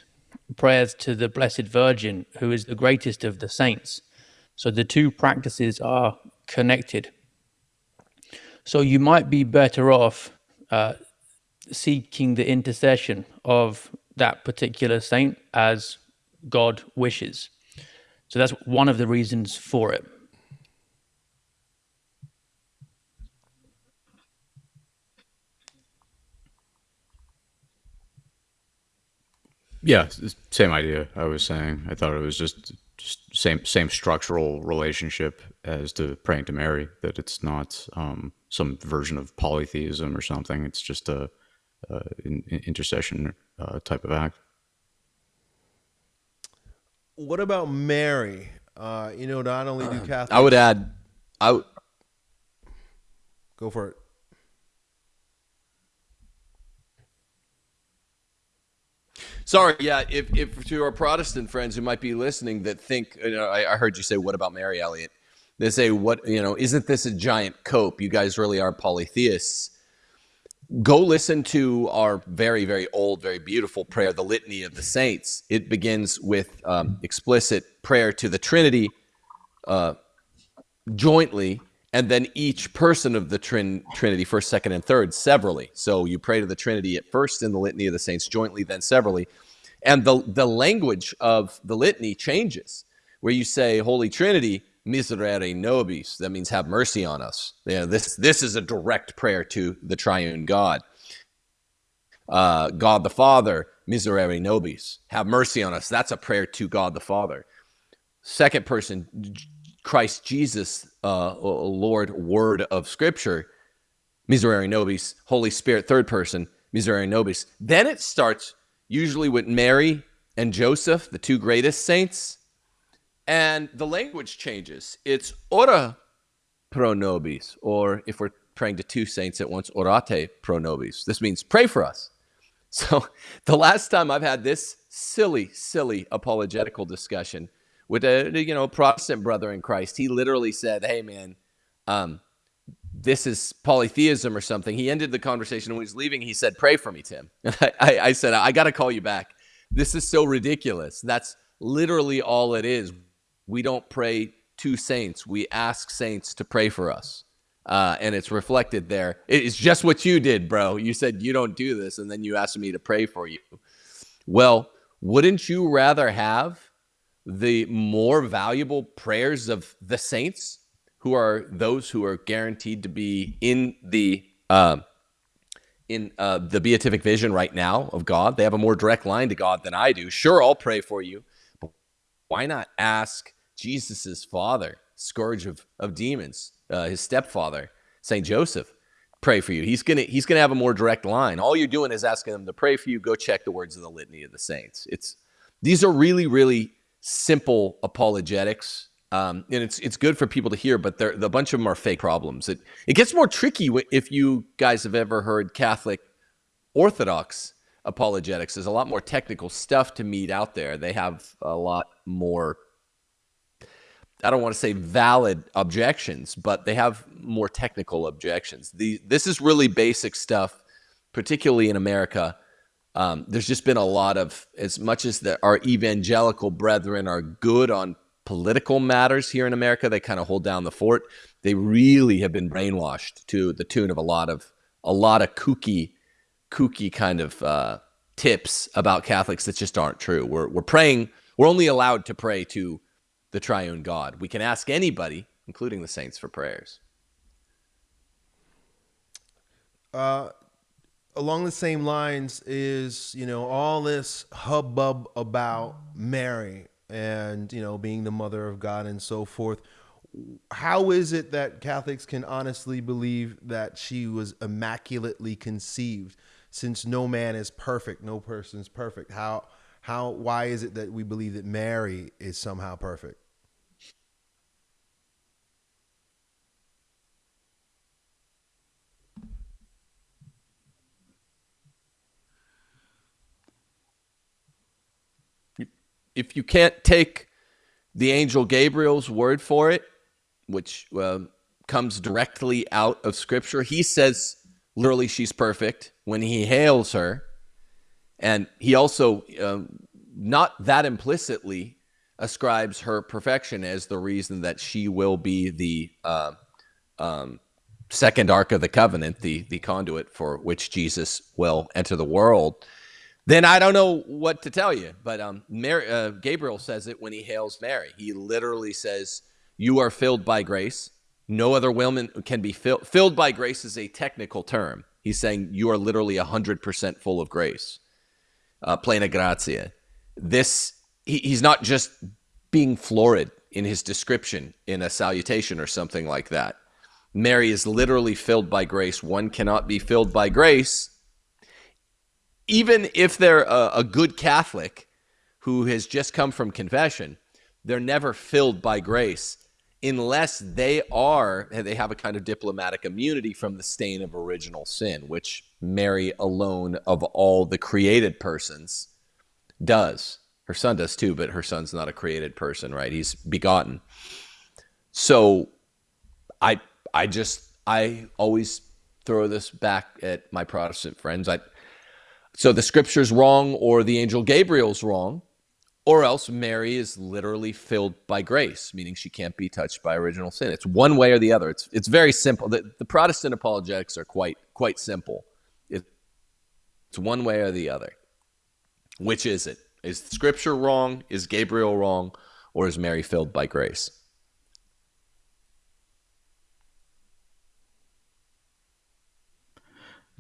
prayers to the Blessed Virgin, who is the greatest of the saints. So the two practices are connected. So you might be better off uh, seeking the intercession of that particular saint as God wishes. So that's one of the reasons for it. Yeah, same idea. I was saying. I thought it was just just same same structural relationship as to praying to Mary. That it's not um, some version of polytheism or something. It's just a, a in, in- intercession uh, type of act. What about Mary? Uh, you know, not only do Catholics I would add, I go for it. Sorry, yeah. If, if to our Protestant friends who might be listening that think, you know, I, I heard you say, "What about Mary Elliot?" They say, "What you know? Isn't this a giant cope? You guys really are polytheists." Go listen to our very, very old, very beautiful prayer, the Litany of the Saints. It begins with um, explicit prayer to the Trinity uh, jointly, and then each person of the trin- Trinity, first, second, and third, severally. So you pray to the Trinity at first in the Litany of the Saints jointly, then severally. And the, the language of the litany changes, where you say, Holy Trinity, miserere nobis. That means have mercy on us. Yeah, this, this is a direct prayer to the triune God. Uh, God the Father, miserere nobis. Have mercy on us. That's a prayer to God the Father. Second person, Christ Jesus, uh, Lord, Word of Scripture, miserere nobis. Holy Spirit, third person, miserere nobis. Then it starts usually with Mary and Joseph, the two greatest saints, and the language changes. It's ora pro nobis, or if we're praying to two saints at once, orate pro nobis. This means pray for us. So the last time I've had this silly, silly apologetical discussion with a you know Protestant brother in Christ, he literally said, "Hey man, um, this is polytheism or something." He ended the conversation when he was leaving. He said, "Pray for me, Tim." I, I, I said, "I got to call you back. This is so ridiculous. That's literally all it is. We don't pray to saints. We ask saints to pray for us." uh, and it's reflected there. It's just what you did, bro. You said you don't do this, and then you asked me to pray for you. Well, wouldn't you rather have the more valuable prayers of the saints, who are those who are guaranteed to be in the uh, in uh, the beatific vision right now of God? They have a more direct line to God than I do. Sure, I'll pray for you, but why not ask Jesus's father, scourge of, of demons, uh, his stepfather, Saint Joseph, pray for you. He's gonna he's gonna have a more direct line. All you're doing is asking them to pray for you. Go check the words of the litany of the saints. It's these are really really simple apologetics. Um, and it's it's good for people to hear, but a bunch of them are fake problems. It it gets more tricky if you guys have ever heard Catholic Orthodox apologetics. There's a lot more technical stuff to meet out there. They have a lot more I don't want to say valid objections, but they have more technical objections. The, this is really basic stuff, particularly in America. Um, there's just been a lot of, as much as the, our evangelical brethren are good on political matters here in America, they kind of hold down the fort. They really have been brainwashed to the tune of a lot of a lot of kooky, kooky kind of uh, tips about Catholics that just aren't true. We're we're praying. We're only allowed to pray to the triune God. We can ask anybody, including the saints, for prayers. Uh, along the same lines is you know all this hubbub about Mary and you know being the mother of God and so forth. How is it that Catholics can honestly believe that she was immaculately conceived, since no man is perfect, no person is perfect? How how why is it that we believe that Mary is somehow perfect? If you can't take the angel Gabriel's word for it, which uh, comes directly out of Scripture, he says literally she's perfect when he hails her. And he also, um, not that implicitly, ascribes her perfection as the reason that she will be the uh, um, second ark of the covenant, the, the conduit for which Jesus will enter the world then I don't know what to tell you. But um, Mary, uh, Gabriel says it when he hails Mary. He literally says, "You are filled by grace. No other woman can be filled." Filled by grace is a technical term. He's saying you are literally hundred percent full of grace, uh, plena gratia. This he, he's not just being florid in his description in a salutation or something like that. Mary is literally filled by grace. One cannot be filled by grace even if they're a, a good Catholic who has just come from confession, they're never filled by grace unless they are they have a kind of diplomatic immunity from the stain of original sin which mary alone of all the created persons does. Her son does too but her son's not a created person right? He's begotten. So i i just i always throw this back at my protestant friends. I so the scripture's wrong or the angel Gabriel's wrong, or else Mary is literally filled by grace, meaning she can't be touched by original sin. It's one way or the other. It's it's very simple. The, the Protestant apologetics are quite quite simple. it's one way or the other. Which is it? Is scripture wrong? Is Gabriel wrong? Or is Mary filled by grace?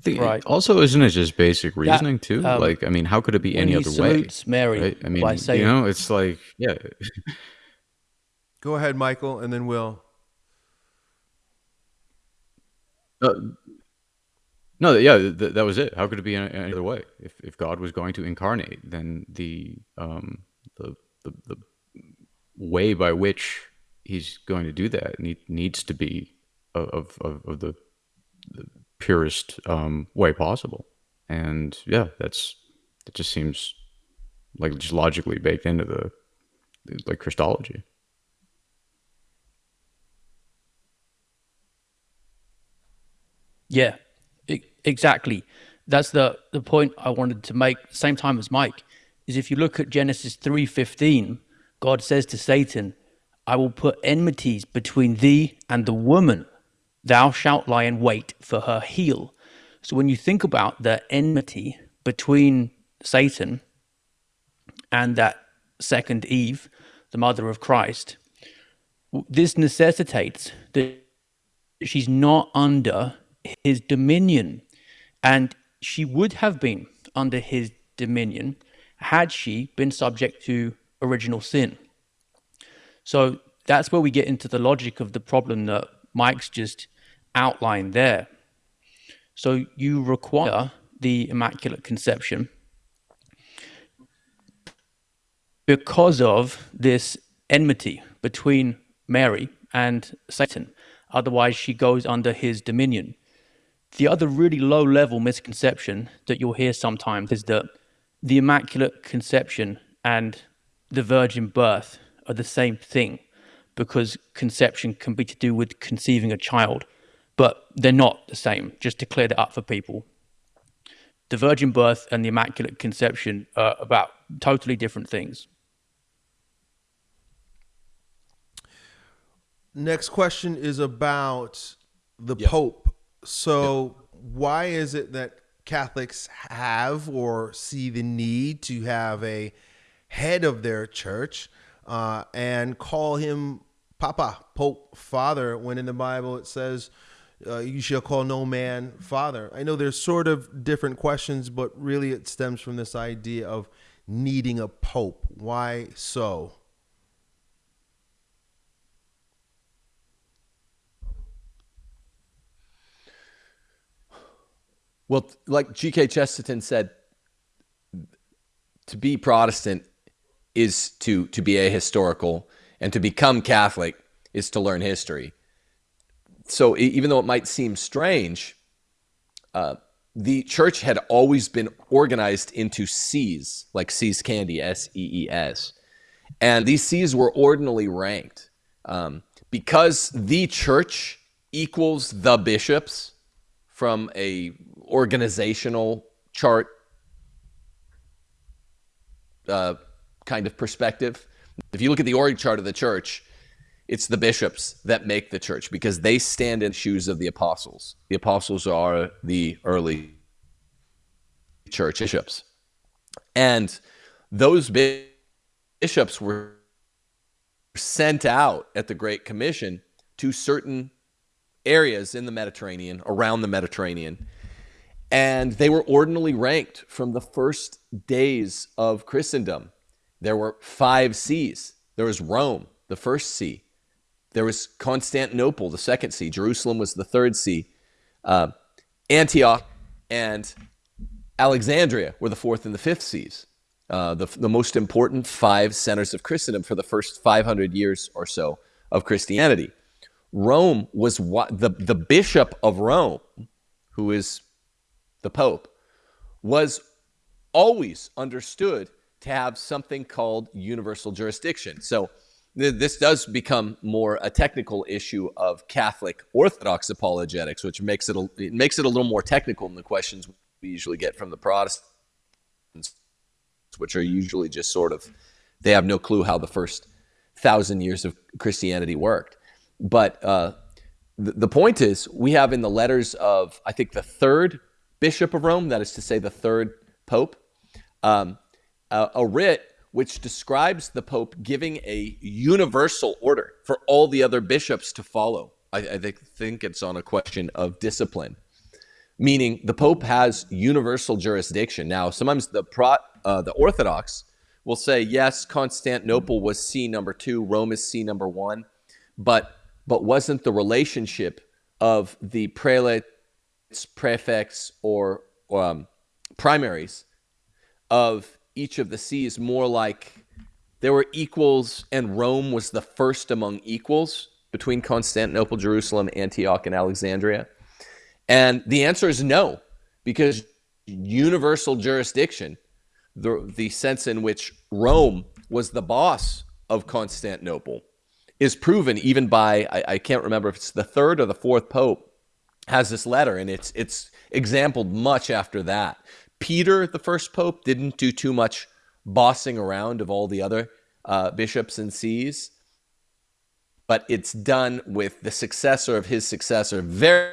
Think right. also isn't it just basic reasoning too? Um, like, I mean, how could it be any other way? Mary, right? I mean, by saying, you know, it's like, yeah. Go ahead, Michael, and then Will. Uh, no, yeah, th- that was it. How could it be any, any other way? If if God was going to incarnate, then the um the the, the way by which He's going to do that need, needs to be of of, of the, the purest um, way possible. And yeah, that's it. Just seems like just logically baked into the like Christology. Yeah, exactly. That's the the point I wanted to make. Same time as Mike is if you look at Genesis three fifteen, God says to Satan, "I will put enmities between thee and the woman, thou shalt lie in wait for her heel. So when you think about the enmity between Satan and that second Eve, the mother of Christ, this necessitates that she's not under his dominion. And she would have been under his dominion had she been subject to original sin. So that's where we get into the logic of the problem that Mike's just outlined there. So you require the Immaculate Conception because of this enmity between Mary and Satan. Otherwise, she goes under his dominion. The other really low level misconception that you'll hear sometimes is that the Immaculate Conception and the virgin birth are the same thing because conception can be to do with conceiving a child, but they're not the same, just to clear that up for people. The virgin birth and the Immaculate Conception are about totally different things. Next question is about the Yep. Pope. So, why is it that Catholics have or see the need to have a head of their church uh, and call him Papa, Pope, Father, when in the Bible it says, uh, you shall call no man father. I know there's sort of different questions, but really it stems from this idea of needing a pope. Why so? Well, like G.K. Chesterton said, to be Protestant is to to be ahistorical, and to become Catholic is to learn history. So, even though it might seem strange, uh, the church had always been organized into sees, like See's candy, S E E S, and these sees were ordinally ranked um, because the church equals the bishops from a organizational chart uh, kind of perspective. If you look at the org chart of the church, it's the bishops that make the church because they stand in the shoes of the apostles. The apostles are the early church bishops. And those bishops were sent out at the Great Commission to certain areas in the Mediterranean, around the Mediterranean. And they were ordinally ranked from the first days of Christendom. There were five sees. There was Rome, the first see. There was Constantinople, the second see. Jerusalem was the third see. Uh, Antioch and Alexandria were the fourth and the fifth sees. Uh, the, the most important five centers of Christendom for the first 500 years or so of Christianity. Rome was what the, the bishop of Rome, who is the Pope, was always understood to have something called universal jurisdiction. So this does become more a technical issue of Catholic Orthodox apologetics, which makes it a, it makes it a little more technical than the questions we usually get from the Protestants, which are usually just sort of they have no clue how the first thousand years of Christianity worked. But uh, the, the point is, we have in the letters of I think the third Bishop of Rome, that is to say, the third Pope, um, a, a writ which describes the Pope giving a universal order for all the other bishops to follow. I, I think, it's on a question of discipline, meaning the Pope has universal jurisdiction. Now, sometimes the pro, uh, the Orthodox will say, yes, Constantinople was see number two, Rome is see number one, but but wasn't the relationship of the prelates, prefects, or um, primaries of each of the sees more like there were equals, and Rome was the first among equals between Constantinople, Jerusalem, Antioch, and Alexandria? And the answer is no, because universal jurisdiction, the, the sense in which Rome was the boss of Constantinople, is proven even by, I, I can't remember if it's the third or the fourth pope, has this letter, and it's, it's exampled much after that. Peter, the first pope, didn't do too much bossing around of all the other uh, bishops and sees, but it's done with the successor of his successor very,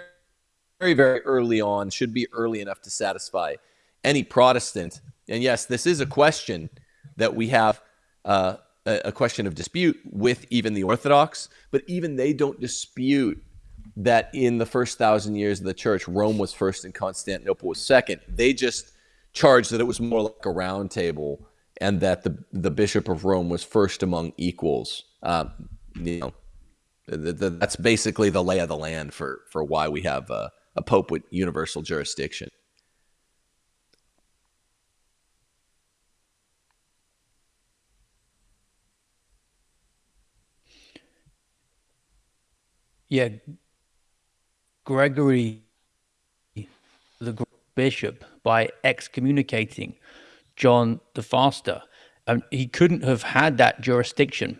very, very early on, should be early enough to satisfy any Protestant. And yes, this is a question that we have uh, a question of dispute with even the Orthodox, but even they don't dispute that in the first thousand years of the church, Rome was first and Constantinople was second. They just charged that it was more like a round table and that the the Bishop of Rome was first among equals. Uh, you know, the, the, that's basically the lay of the land for for why we have a, a pope with universal jurisdiction. Yeah, Gregory, bishop, by excommunicating John the Faster, um, he couldn't have had that jurisdiction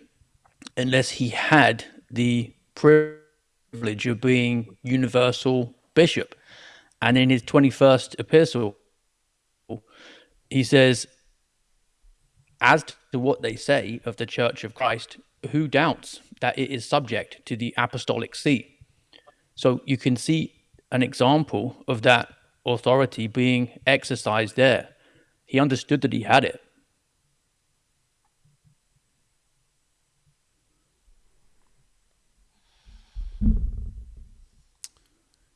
unless he had the privilege of being universal bishop. And in his 21st epistle, he says, As to what they say of the Church of Christ, who doubts that it is subject to the apostolic see? So you can see an example of that authority being exercised there. He understood that he had it.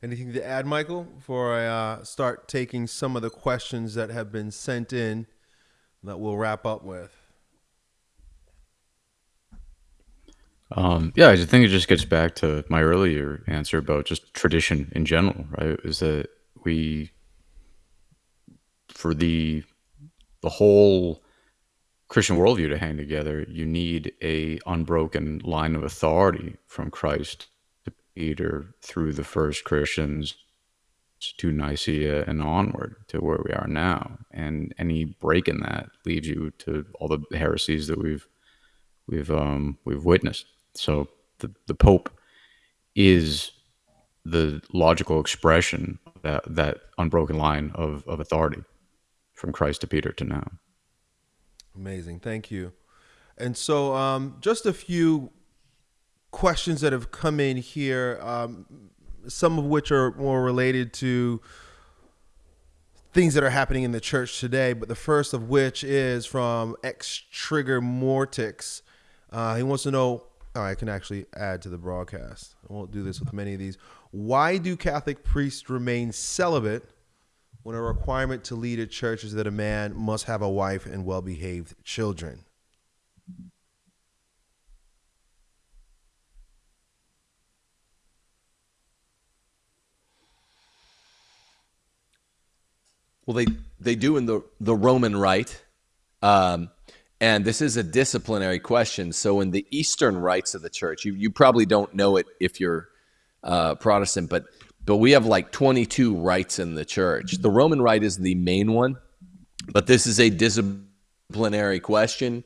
Anything to add, Michael, before I uh, start taking some of the questions that have been sent in that we'll wrap up with? Um, yeah, I think it just gets back to my earlier answer about just tradition in general, right? Is that we, for the the whole Christian worldview to hang together, you need a unbroken line of authority from Christ to Peter through the first Christians to Nicaea and onward to where we are now. And any break in that leads you to all the heresies that we've we've um, we've witnessed. So the the Pope is the logical expression that that unbroken line of, of authority from Christ to Peter to now. Amazing, thank you. And so, um, just a few questions that have come in here, um, some of which are more related to things that are happening in the church today. But the first of which is from X Trigger Mortix. Uh, he wants to know. Oh, I can actually add to the broadcast. I won't do this with many of these. Why do Catholic priests remain celibate when a requirement to lead a church is that a man must have a wife and well behaved children? Well, they they do in the the Roman Rite, um, and this is a disciplinary question. So, in the Eastern rites of the Church, you you probably don't know it if you're uh, Protestant, but but we have like 22 rites in the Church. The Roman Rite is the main one, but this is a disciplinary question,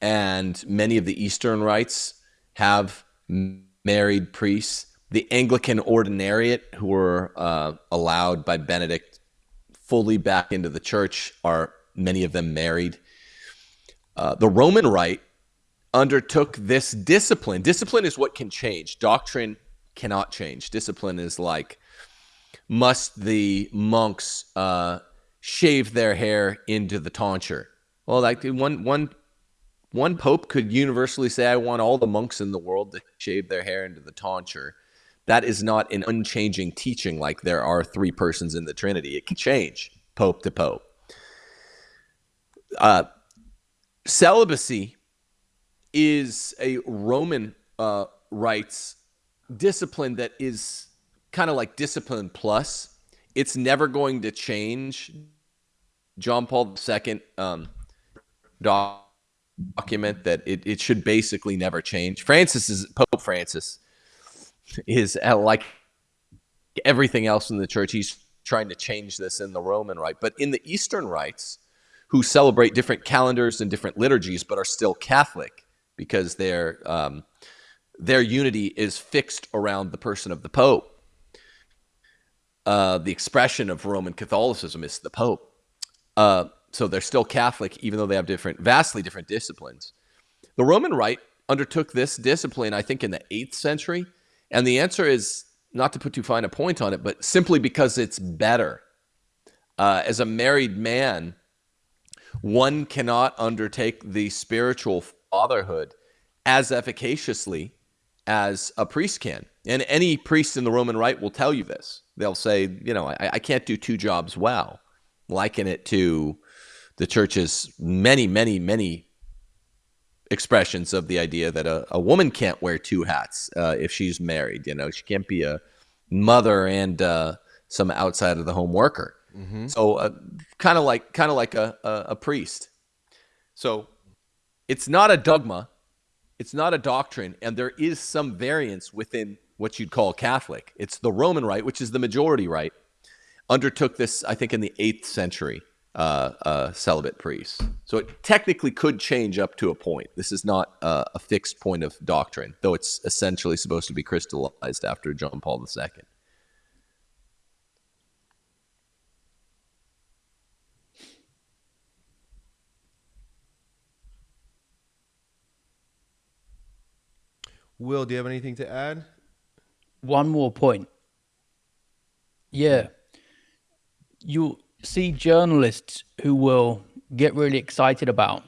and many of the Eastern rites have married priests. The Anglican Ordinariate, who were uh, allowed by Benedict fully back into the church are many of them married. Uh, the Roman Rite undertook this discipline. Discipline is what can change. Doctrine cannot change. Discipline is like, must the monks uh, shave their hair into the tonsure? Well, like one one one pope could universally say, "I want all the monks in the world to shave their hair into the tonsure." that is not an unchanging teaching like there are three persons in the Trinity. It can change pope to pope. Uh, celibacy is a Roman uh, rites discipline that is kind of like discipline plus. It's never going to change. John Paul II um, document that it, it should basically never change. Francis is Pope Francis is uh, like everything else in the church. He's trying to change this in the Roman rite. But in the Eastern rites, who celebrate different calendars and different liturgies, but are still Catholic because their um, their unity is fixed around the person of the Pope. Uh, the expression of Roman Catholicism is the Pope. Uh, so they're still Catholic, even though they have different, vastly different disciplines. The Roman Rite undertook this discipline, I think, in the eighth century, and the answer is not to put too fine a point on it, but simply because it's better. Uh, as a married man, one cannot undertake the spiritual fatherhood as efficaciously as a priest can. And any priest in the Roman Rite will tell you this. They'll say, you know, I, I can't do two jobs well. Liken it to the church's many, many, many expressions of the idea that a, a woman can't wear two hats uh, if she's married. You know, she can't be a mother and uh, some outside of the home worker. Mm-hmm. So, uh, kind of like kind of like a, a, a priest. So, it's not a dogma, it's not a doctrine, and there is some variance within what you'd call Catholic. It's the Roman Rite, which is the majority rite, undertook this, I think, in the eighth century uh, uh, celibate priests. So it technically could change up to a point. This is not uh, a fixed point of doctrine, though it's essentially supposed to be crystallized after John Paul II. Will, do you have anything to add? One more point. Yeah. You see journalists who will get really excited about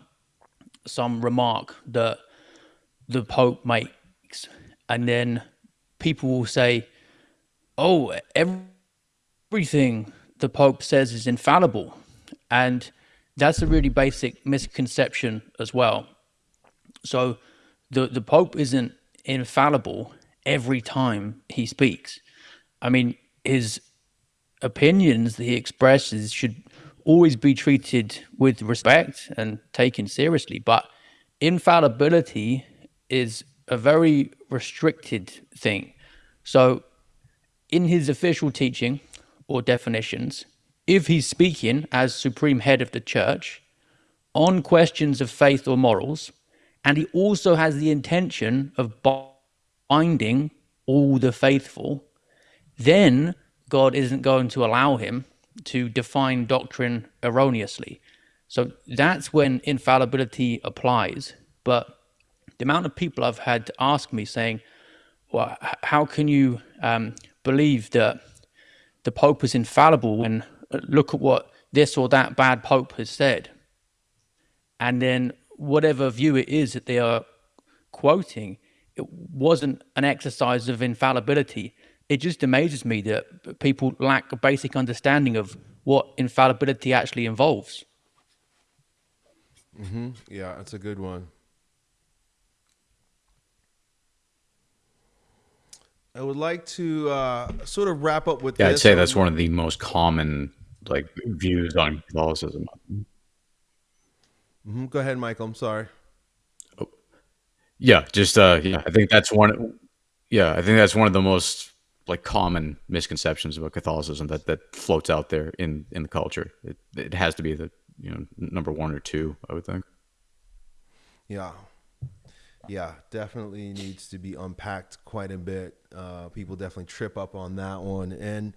some remark that the Pope makes, and then people will say, "Oh, everything the Pope says is infallible," and that's a really basic misconception as well. So, the the Pope isn't infallible every time he speaks. I mean, his opinions that he expresses should always be treated with respect and taken seriously. But infallibility is a very restricted thing. So, in his official teaching or definitions, if he's speaking as supreme head of the church on questions of faith or morals, and he also has the intention of binding all the faithful, then God isn't going to allow him to define doctrine erroneously. So that's when infallibility applies. But the amount of people I've had to ask me saying, well, how can you um, believe that the Pope is infallible when uh, look at what this or that bad Pope has said? And then whatever view it is that they are quoting, it wasn't an exercise of infallibility it just amazes me that people lack a basic understanding of what infallibility actually involves. Mm-hmm. Yeah, that's a good one. I would like to uh, sort of wrap up with. Yeah, this. I'd say that's one of the most common like views on Catholicism. Mm-hmm. Go ahead, Michael. I'm sorry. Oh. Yeah, just uh, yeah, I think that's one. Yeah, I think that's one of the most like common misconceptions about Catholicism that that floats out there in in the culture. It it has to be the you know number one or two, I would think. Yeah, yeah, definitely needs to be unpacked quite a bit. Uh, people definitely trip up on that one, and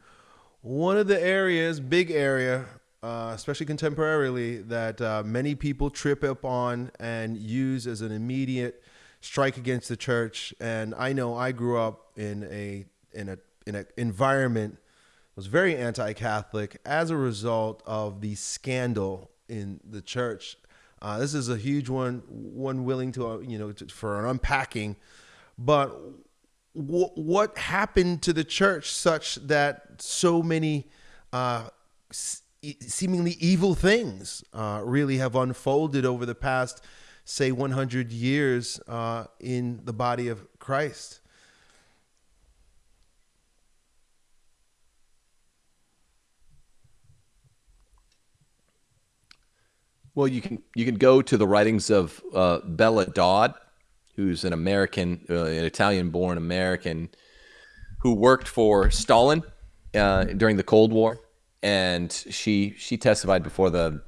one of the areas, big area. Uh, especially contemporarily, that uh, many people trip up on and use as an immediate strike against the church. And I know I grew up in a in a in an environment that was very anti-Catholic as a result of the scandal in the church. Uh, this is a huge one, one willing to uh, you know to, for an unpacking. But w- what happened to the church such that so many uh, seemingly evil things uh, really have unfolded over the past, say, 100 years uh, in the body of Christ? Well, you can you can go to the writings of uh, Bella Dodd, who's an American, uh, an Italian-born American, who worked for Stalin uh, during the Cold War, and she she testified before the,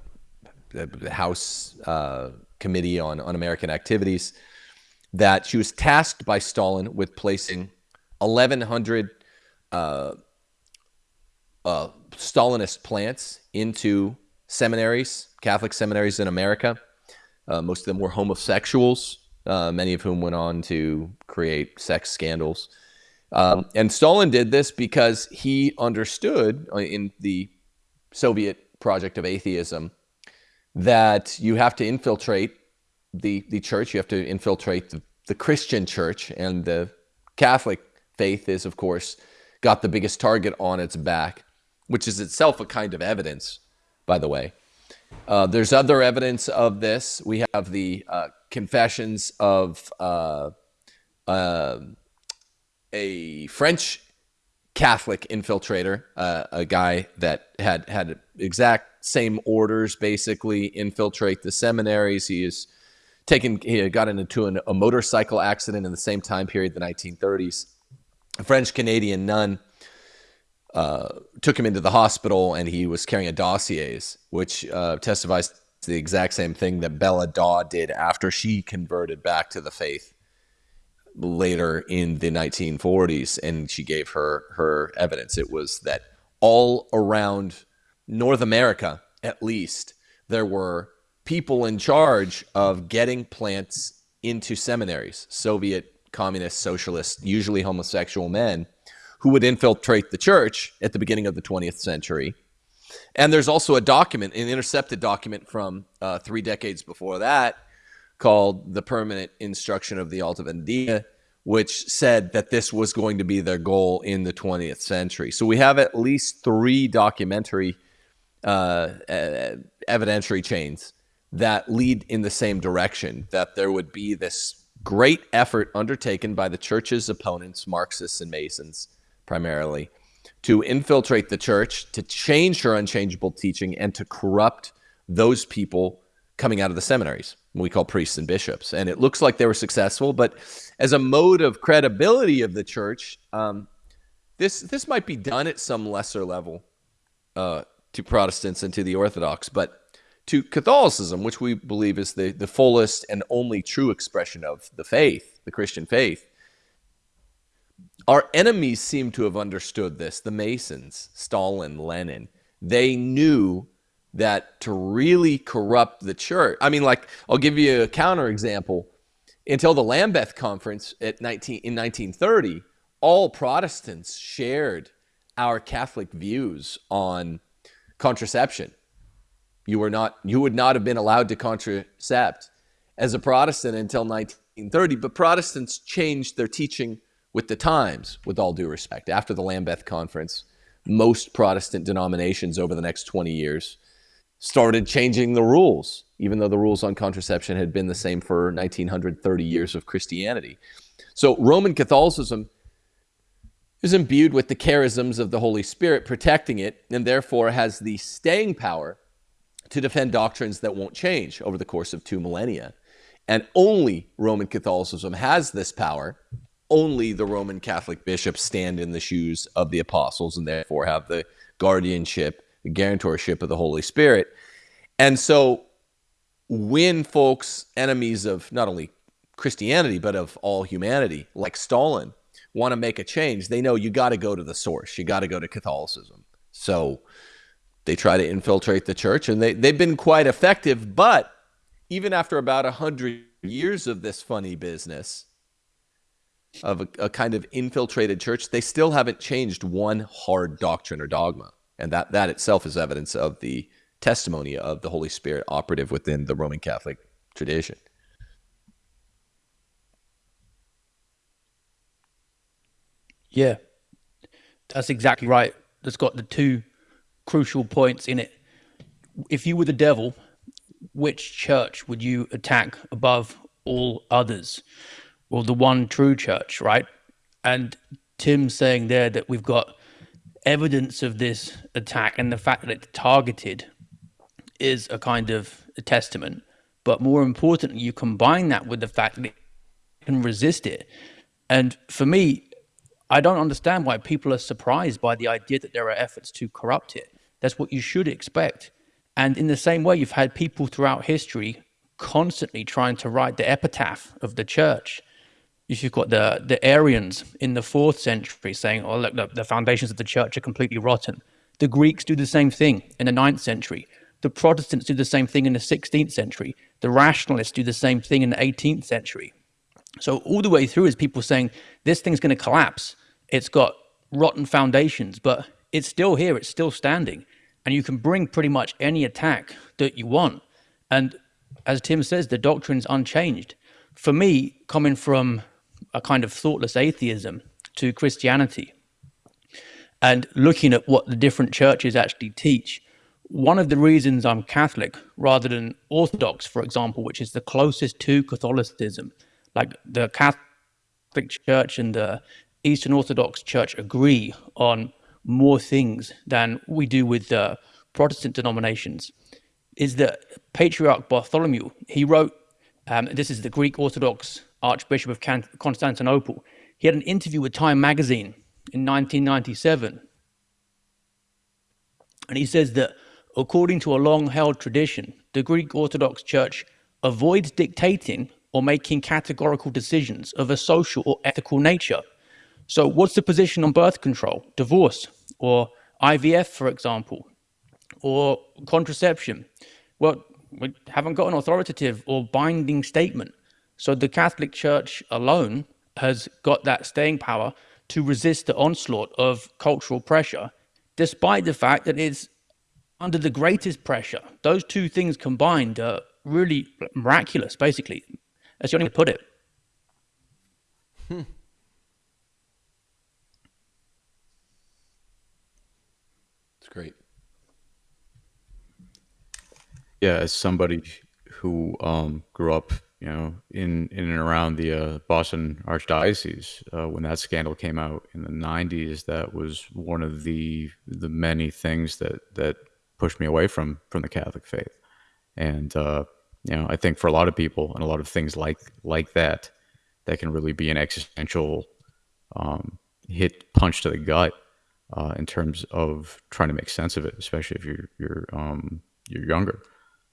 the House uh, Committee on on American Activities that she was tasked by Stalin with placing 1,100 uh, uh, Stalinist plants into seminaries, Catholic seminaries in America. Uh, most of them were homosexuals, uh, many of whom went on to create sex scandals. Um, and Stalin did this because he understood uh, in the Soviet project of atheism that you have to infiltrate the, the church, you have to infiltrate the, the Christian church, and the Catholic faith is, of course, got the biggest target on its back, which is itself a kind of evidence by the way. Uh, there's other evidence of this. We have the uh, confessions of uh, uh a French Catholic infiltrator, uh, a guy that had had exact same orders, basically infiltrate the seminaries. He is taken. He got into an, a motorcycle accident in the same time period, the 1930s. A French Canadian nun uh, took him into the hospital, and he was carrying a dossiers, which uh, testifies to the exact same thing that Bella Dodd did after she converted back to the faith later in the 1940s, and she gave her her evidence. It was that all around North America, at least, there were people in charge of getting plants into seminaries, Soviet, communist, socialist, usually homosexual men, who would infiltrate the church at the beginning of the 20th century. And there's also a document, an intercepted document from uh, three decades before that, called the Permanent Instruction of the Alta Vendita, which said that this was going to be their goal in the 20th century. So we have at least three documentary uh, evidentiary chains that lead in the same direction, that there would be this great effort undertaken by the church's opponents, Marxists and Masons primarily, to infiltrate the church, to change her unchangeable teaching, and to corrupt those people coming out of the seminaries we call priests and bishops. And it looks like they were successful, but as a mode of credibility of the church, um, this this might be done at some lesser level uh, to Protestants and to the Orthodox, but to Catholicism, which we believe is the, the fullest and only true expression of the faith, the Christian faith, our enemies seem to have understood this. The Masons, Stalin, Lenin, they knew that to really corrupt the church. I mean, like, I'll give you a counterexample. Until the Lambeth Conference at 19, in 1930, all Protestants shared our Catholic views on contraception. You were not, you would not have been allowed to contracept as a Protestant until 1930. But Protestants changed their teaching with the times, with all due respect. After the Lambeth Conference, most Protestant denominations over the next 20 years started changing the rules, even though the rules on contraception had been the same for 1930 years of Christianity. So Roman Catholicism is imbued with the charisms of the Holy Spirit, protecting it, and therefore has the staying power to defend doctrines that won't change over the course of two millennia. And only Roman Catholicism has this power. Only the Roman Catholic bishops stand in the shoes of the apostles and therefore have the guardianship the guarantorship of the Holy Spirit. And so when folks, enemies of not only Christianity, but of all humanity, like Stalin, want to make a change, they know you got to go to the source. You got to go to Catholicism. So they try to infiltrate the church, and they, they've been quite effective. But even after about 100 years of this funny business, of a, a kind of infiltrated church, they still haven't changed one hard doctrine or dogma. And that, that itself is evidence of the testimony of the Holy Spirit operative within the Roman Catholic tradition. Yeah, that's exactly right. That's got the two crucial points in it. If you were the devil, which church would you attack above all others? Well, the one true church, right? And Tim's saying there that we've got evidence of this attack and the fact that it's targeted is a kind of a testament. But more importantly, you combine that with the fact that it can resist it. And for me, I don't understand why people are surprised by the idea that there are efforts to corrupt it. That's what you should expect. And in the same way, you've had people throughout history constantly trying to write the epitaph of the church you've got the the Arians in the fourth century saying, "Oh, look, look, the foundations of the church are completely rotten," the Greeks do the same thing in the ninth century. The Protestants do the same thing in the 16th century. The rationalists do the same thing in the 18th century. So all the way through is people saying this thing's going to collapse. It's got rotten foundations, but it's still here. It's still standing, and you can bring pretty much any attack that you want. And as Tim says, the doctrine's unchanged. For me, coming from a kind of thoughtless atheism to Christianity and looking at what the different churches actually teach, one of the reasons I'm Catholic rather than Orthodox, for example, which is the closest to Catholicism. Like the Catholic Church and the Eastern Orthodox Church agree on more things than we do with the Protestant denominations. Is that Patriarch Bartholomew? He wrote, um, this is the Greek Orthodox Archbishop of Constantinople. He had an interview with Time magazine in 1997 and he says that according to a long held tradition, the Greek Orthodox Church avoids dictating or making categorical decisions of a social or ethical nature. So, what's the position on birth control, divorce, or IVF, for example, or contraception? Well, we haven't got an authoritative or binding statement. So, the Catholic Church alone has got that staying power to resist the onslaught of cultural pressure despite the fact that it's under the greatest pressure. Those two things combined are really miraculous, basically. as you only put it. Hmm. It's great. Yeah, as somebody who um, grew up, you know, in in and around the uh, Boston Archdiocese uh, when that scandal came out in the '90s, that was one of the the many things that that pushed me away from from the Catholic faith. And uh, you know, I think for a lot of people and a lot of things like like that, that can really be an existential um, hit punch to the gut uh, in terms of trying to make sense of it, especially if you're you're um, you're younger.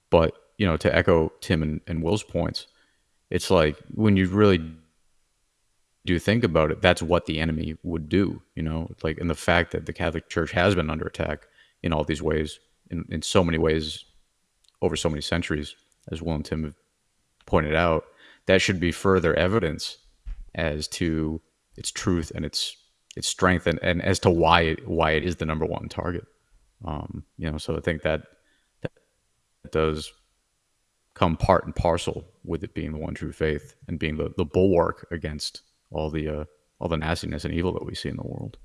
But you know, to echo Tim and, and Will's points, it's like when you really do think about it, that's what the enemy would do. You know, like and the fact that the Catholic Church has been under attack in all these ways, in, in so many ways, over so many centuries, as Will and Tim have pointed out, that should be further evidence as to its truth and its its strength and, and as to why it, why it is the number one target. Um, you know, so I think that that does come part and parcel with it being the one true faith and being the, the bulwark against all the uh, all the nastiness and evil that we see in the world.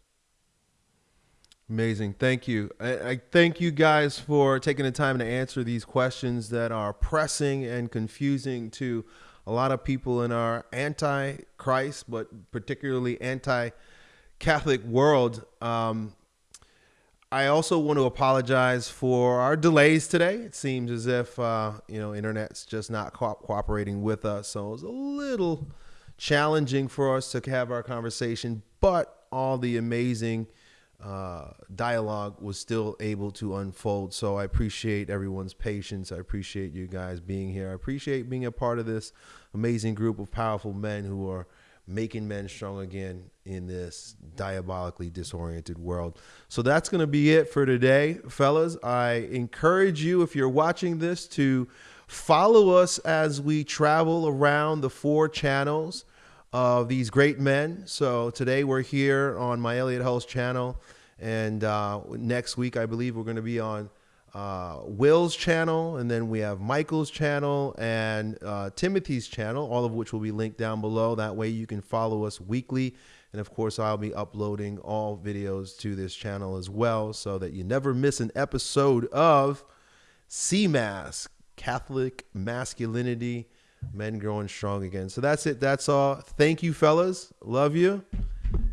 Amazing. Thank you. I, I, thank you guys for taking the time to answer these questions that are pressing and confusing to a lot of people in our anti Christ, but particularly anti Catholic world. Um, I also want to apologize for our delays today. It seems as if uh, you know internet's just not co- cooperating with us, so it was a little challenging for us to have our conversation. But all the amazing uh, dialogue was still able to unfold. So I appreciate everyone's patience. I appreciate you guys being here. I appreciate being a part of this amazing group of powerful men who are making men strong again in this diabolically disoriented world. So that's going to be it for today, fellas. I encourage you, if you're watching this, to follow us as we travel around the four channels of these great men. So today we're here on my Elliot Hulse channel. And uh, next week, I believe we're going to be on uh, Will's channel, and then we have Michael's channel and uh, Timothy's channel, all of which will be linked down below. That way you can follow us weekly. And of course, I'll be uploading all videos to this channel as well so that you never miss an episode of CMAS, Catholic Masculinity, Men Growing Strong Again. So that's it. That's all. Thank you, fellas. Love you.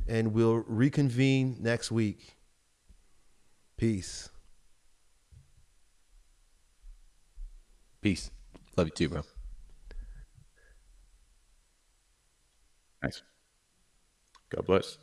And we'll reconvene next week. Peace. Peace. Love you too, bro. Nice. God bless.